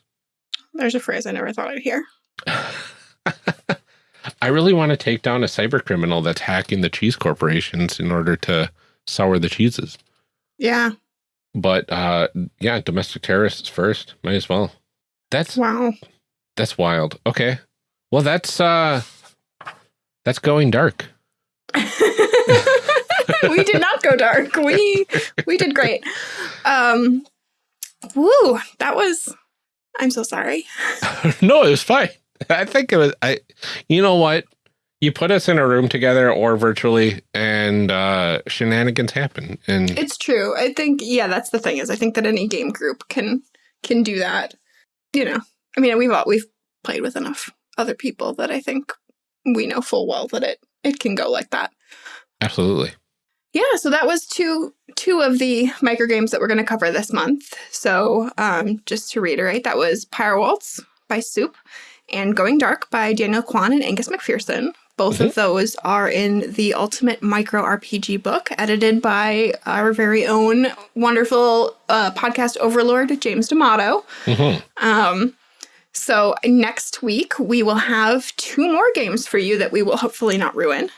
There's a phrase I never thought I'd hear. I really want to take down a cyber criminal that's hacking the cheese corporations in order to sour the cheeses. Yeah. But uh, yeah, domestic terrorists first. Might as well. That's Wow. that's wild. Okay. Well, that's uh, that's going dark. we did not go dark. We we did great. Um woo, that was I'm so sorry. no, it was fine. I think it was. I. You know what? You put us in a room together or virtually, and uh, shenanigans happen. And It's true. I think yeah, that's the thing is I think that any game group can can do that. You know. I mean, we've all, we've played with enough other people that I think we know full well that it it can go like that. absolutely. Yeah, so that was two two of the micro games that we're going to cover this month. So, um, just to reiterate, that was Pyre Waltz by Soup and Going Dark by Daniel Kwan and Angus McPherson. Both of those are in the Ultimate Micro RPG book, edited by our very own wonderful uh, podcast overlord, James D'Amato. hmm Um, so next week we will have two more games for you that we will hopefully not ruin.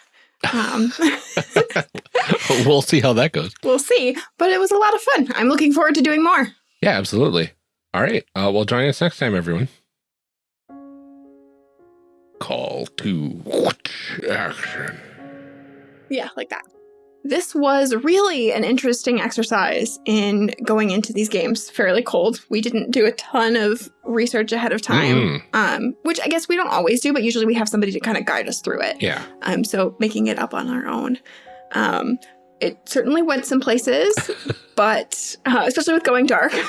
Um, we'll see how that goes. we'll see. But it was a lot of fun. I'm looking forward to doing more. Yeah, absolutely. All right. Uh, well, join us next time, everyone. Call to action. Yeah, like that. This was really an interesting exercise in going into these games fairly cold. We didn't do a ton of research ahead of time, Mm. um, which I guess we don't always do, but usually we have somebody to kind of guide us through it. Yeah. Um, so making it up on our own. Um, it certainly went some places, but uh, especially with going dark. um,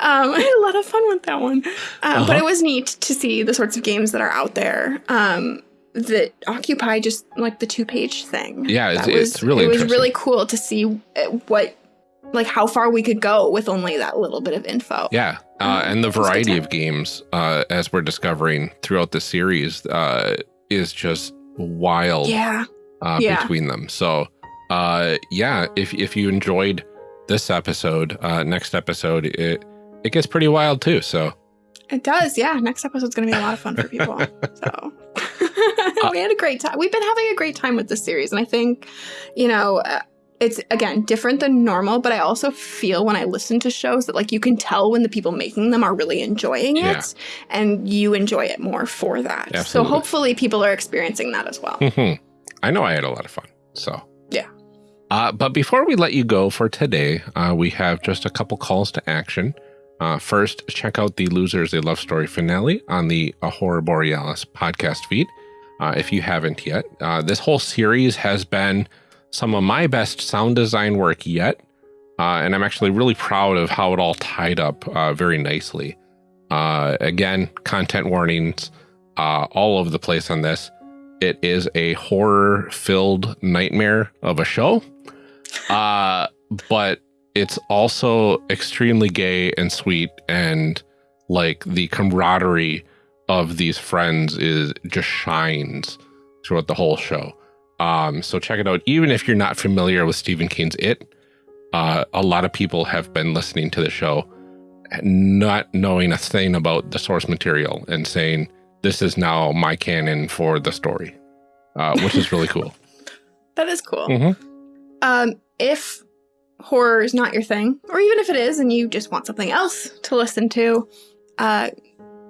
I had a lot of fun with that one. Um, But Uh-huh. it was neat to see the sorts of games that are out there um, that occupy just like the two page thing. Yeah, it's- was, it's really It was really cool to see uh, what, like, how far we could go with only that little bit of info. Yeah. Uh, Um, and the it was a good variety of games, uh, as we're discovering throughout the series, uh, is just wild Yeah. uh, Yeah. between them. So, uh, yeah, if, if you enjoyed this episode, uh, next episode, it, it gets pretty wild too. So, It does, yeah. Next episode's going to be a lot of fun for people. so we had a great time. We've been having a great time with this series, and I think, you know, uh, it's again different than normal. But I also feel when I listen to shows that like you can tell when the people making them are really enjoying it, Yeah. and you enjoy it more for that. So hopefully, people are experiencing that as well. mhm. I know I had a lot of fun. So, Yeah. Uh, but before we let you go for today, uh, we have just a couple calls to action. Uh, first, check out the Losers a Love Story finale on the Aurora Borealis podcast feed uh, if you haven't yet. Uh, this whole series has been some of my best sound design work yet. Uh, and I'm actually really proud of how it all tied up uh, very nicely. Uh, again, content warnings all over the place on this. It is a horror filled nightmare of a show. But it's also extremely gay and sweet and like the camaraderie of these friends is just shines throughout the whole show. Um, so check it out. Even if you're not familiar with Stephen King's It, uh, a lot of people have been listening to the show, not knowing a thing about the source material and saying, this is now my canon for the story, uh, which is really cool. That is cool. Mhm. Um, if horror is not your thing, or even if it is and you just want something else to listen to, uh,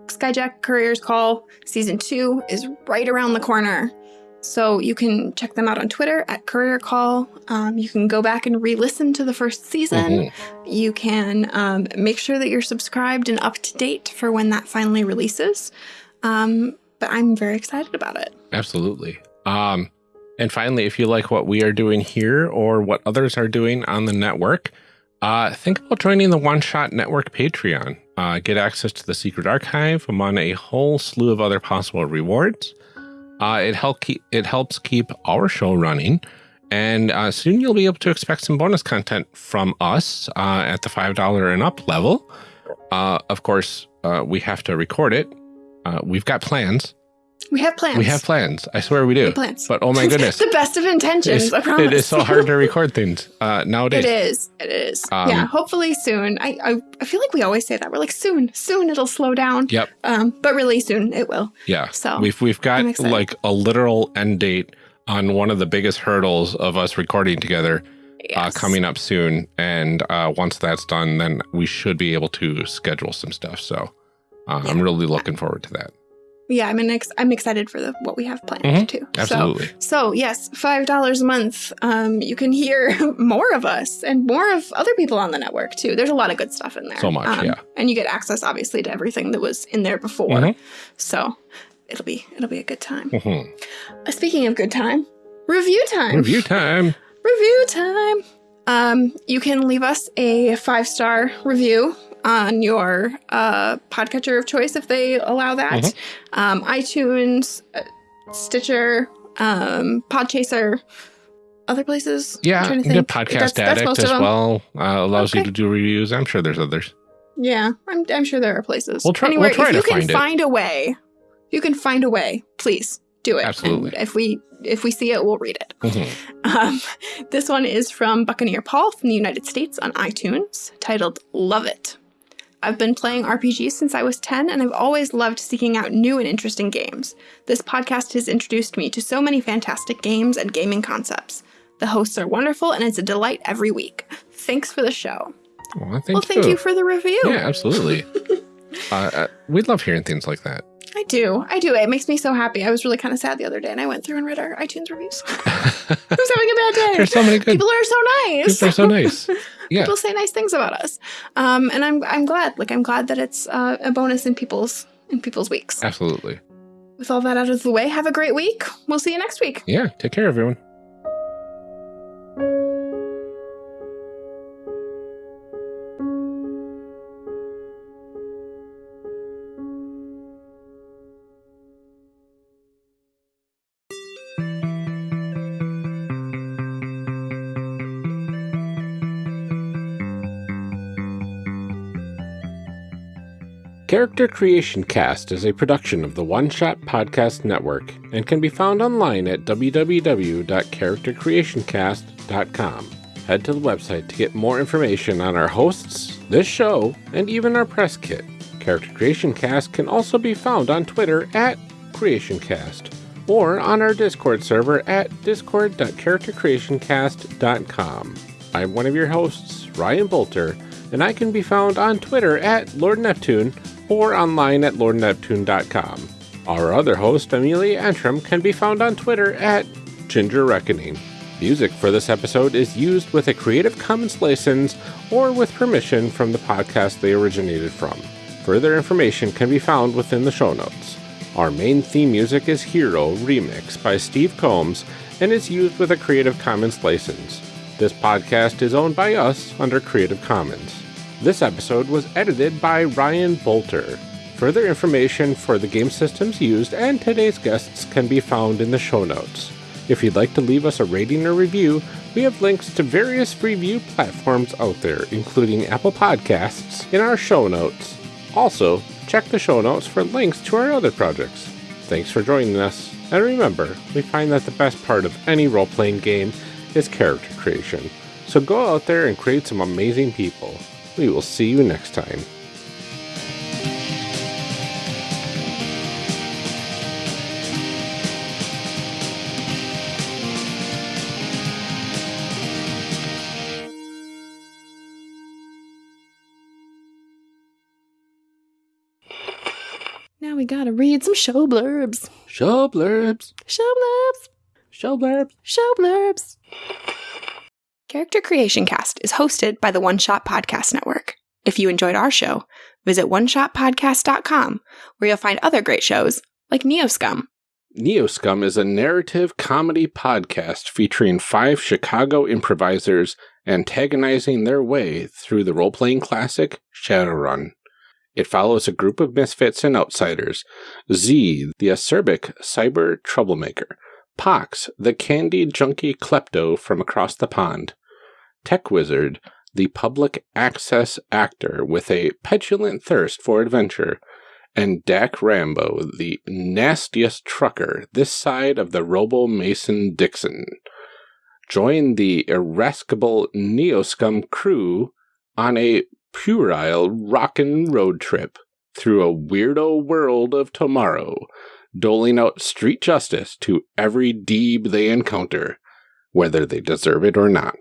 Skyjack Courier's Call Season 2 is right around the corner. So you can check them out on Twitter at Courier Call. Um, you can go back and re listen to the first season. Mhm. You can um, make sure that you're subscribed and up to date for when that finally releases. Um, but I'm very excited about it. Absolutely. Um, and finally, if you like what we are doing here or what others are doing on the network, uh, think about joining the One Shot Network Patreon. Uh, get access to the secret archive among a whole slew of other possible rewards. Uh, it help keep it helps keep our show running, and uh, soon you'll be able to expect some bonus content from us uh, at the five dollar and up level. Uh, of course, uh, we have to record it. Uh, we've got plans. We have plans. We have plans. I swear we do. We plans. But oh my goodness, the best of intentions. it's- I promise. it is so hard to record things uh, nowadays. It is. It is. Um, yeah. Hopefully soon. I, I I feel like we always say that. We're like soon, soon it'll slow down. Yep. Um, but really soon it will. Yeah. So, we've we've got like a literal end date on one of the biggest hurdles of us recording together uh, coming up soon. And uh, once that's done, then we should be able to schedule some stuff. So uh, I'm really looking forward to that. Yeah, I'm ex- I'm excited for the what we have planned Mhm. too. Absolutely. So, so yes, five dollars a month. Um, you can hear more of us and more of other people on the network too. There's a lot of good stuff in there. So much, Um, yeah. And you get access, obviously, to everything that was in there before. Mhm. So it'll be it'll be a good time. Mhm. Uh, speaking of good time, review time. Review time. review time. Um, you can leave us a five star review on your uh, podcatcher of choice if they allow that. Mm-hmm. Um, iTunes, uh, Stitcher, um, Podchaser, other places. Yeah, I'm Yeah, trying to the think. podcast That's- that's addict most as well uh, allows you to do reviews. I'm sure there's others. Yeah, I'm, I'm sure there are places. We'll try- we'll Anywhere, try if to you can find find a way, you can find a way, please do it. Absolutely. And if we if we see it, we'll read it. Mhm. Um, this one is from Buccaneer Paul from the United States on iTunes, titled Love It. I've been playing RPGs since I was 10, and I've always loved seeking out new and interesting games. This podcast has introduced me to so many fantastic games and gaming concepts. The hosts are wonderful, and it's a delight every week. Thanks for the show. Well, thank well, thank you for the review. Yeah, absolutely. uh, uh, we love hearing things like that. I do. I do. It makes me so happy. I was really kind of sad the other day and I went through and read our iTunes reviews. I was having a bad day. There's so many good People are so nice. people are so nice. Yeah. People say nice things about us. Um, and I'm I'm glad. Like I'm glad that it's uh, a bonus in people's in people's weeks. Absolutely. With all that out of the way, have a great week. We'll see you next week. Yeah. Take care, everyone. Character Creation Cast is a production of the One Shot Podcast Network and can be found online at www.charactercreationcast.com. Head to the website to get more information on our hosts, this show, and even our press kit. Character Creation Cast can also be found on Twitter at CreationCast or on our Discord server at discord.charactercreationcast.com. I'm one of your hosts, Ryan Boelter, and I can be found on Twitter at Lord Neptune or online at lordneptune.com. Our other host, Amelia Antrim, can be found on Twitter at Ginger Reckoning. Music for this episode is used with a Creative Commons license or with permission from the podcast they originated from. Further information can be found within the show notes. Our main theme music is Hero Remix by Steve Combs and is used with a Creative Commons license. This podcast is owned by us under Creative Commons. This episode was edited by Ryan Boelter. Further information for the game systems used and today's guests can be found in the show notes. If you'd like to leave us a rating or review, we have links to various review platforms out there, including Apple Podcasts, in our show notes. Also, check the show notes for links to our other projects. Thanks for joining us, and remember, we find that the best part of any role playing game is character creation. So go out there and create some amazing people. We will see you next time. Now we gotta read some show blurbs. Show blurbs. Show blurbs. Show blurbs. Show blurbs. Character Creation Cast is hosted by the One Shot Podcast Network. If you enjoyed our show, visit oneshotpodcast.com where you'll find other great shows like Neoscum. Neoscum is a narrative comedy podcast featuring five Chicago improvisers antagonizing their way through the role playing classic Shadowrun. It follows a group of misfits and outsiders Z, the acerbic cyber troublemaker, Pox, the candy junkie klepto from across the pond, Tech Wizard, the public access actor with a petulant thirst for adventure, and Dak Rambo, the nastiest trucker this side of the Robo Mason Dixon. Join the irascible Neoscum crew on a puerile rockin' road trip through a weirdo world of tomorrow, doling out street justice to every deeb they encounter, whether they deserve it or not.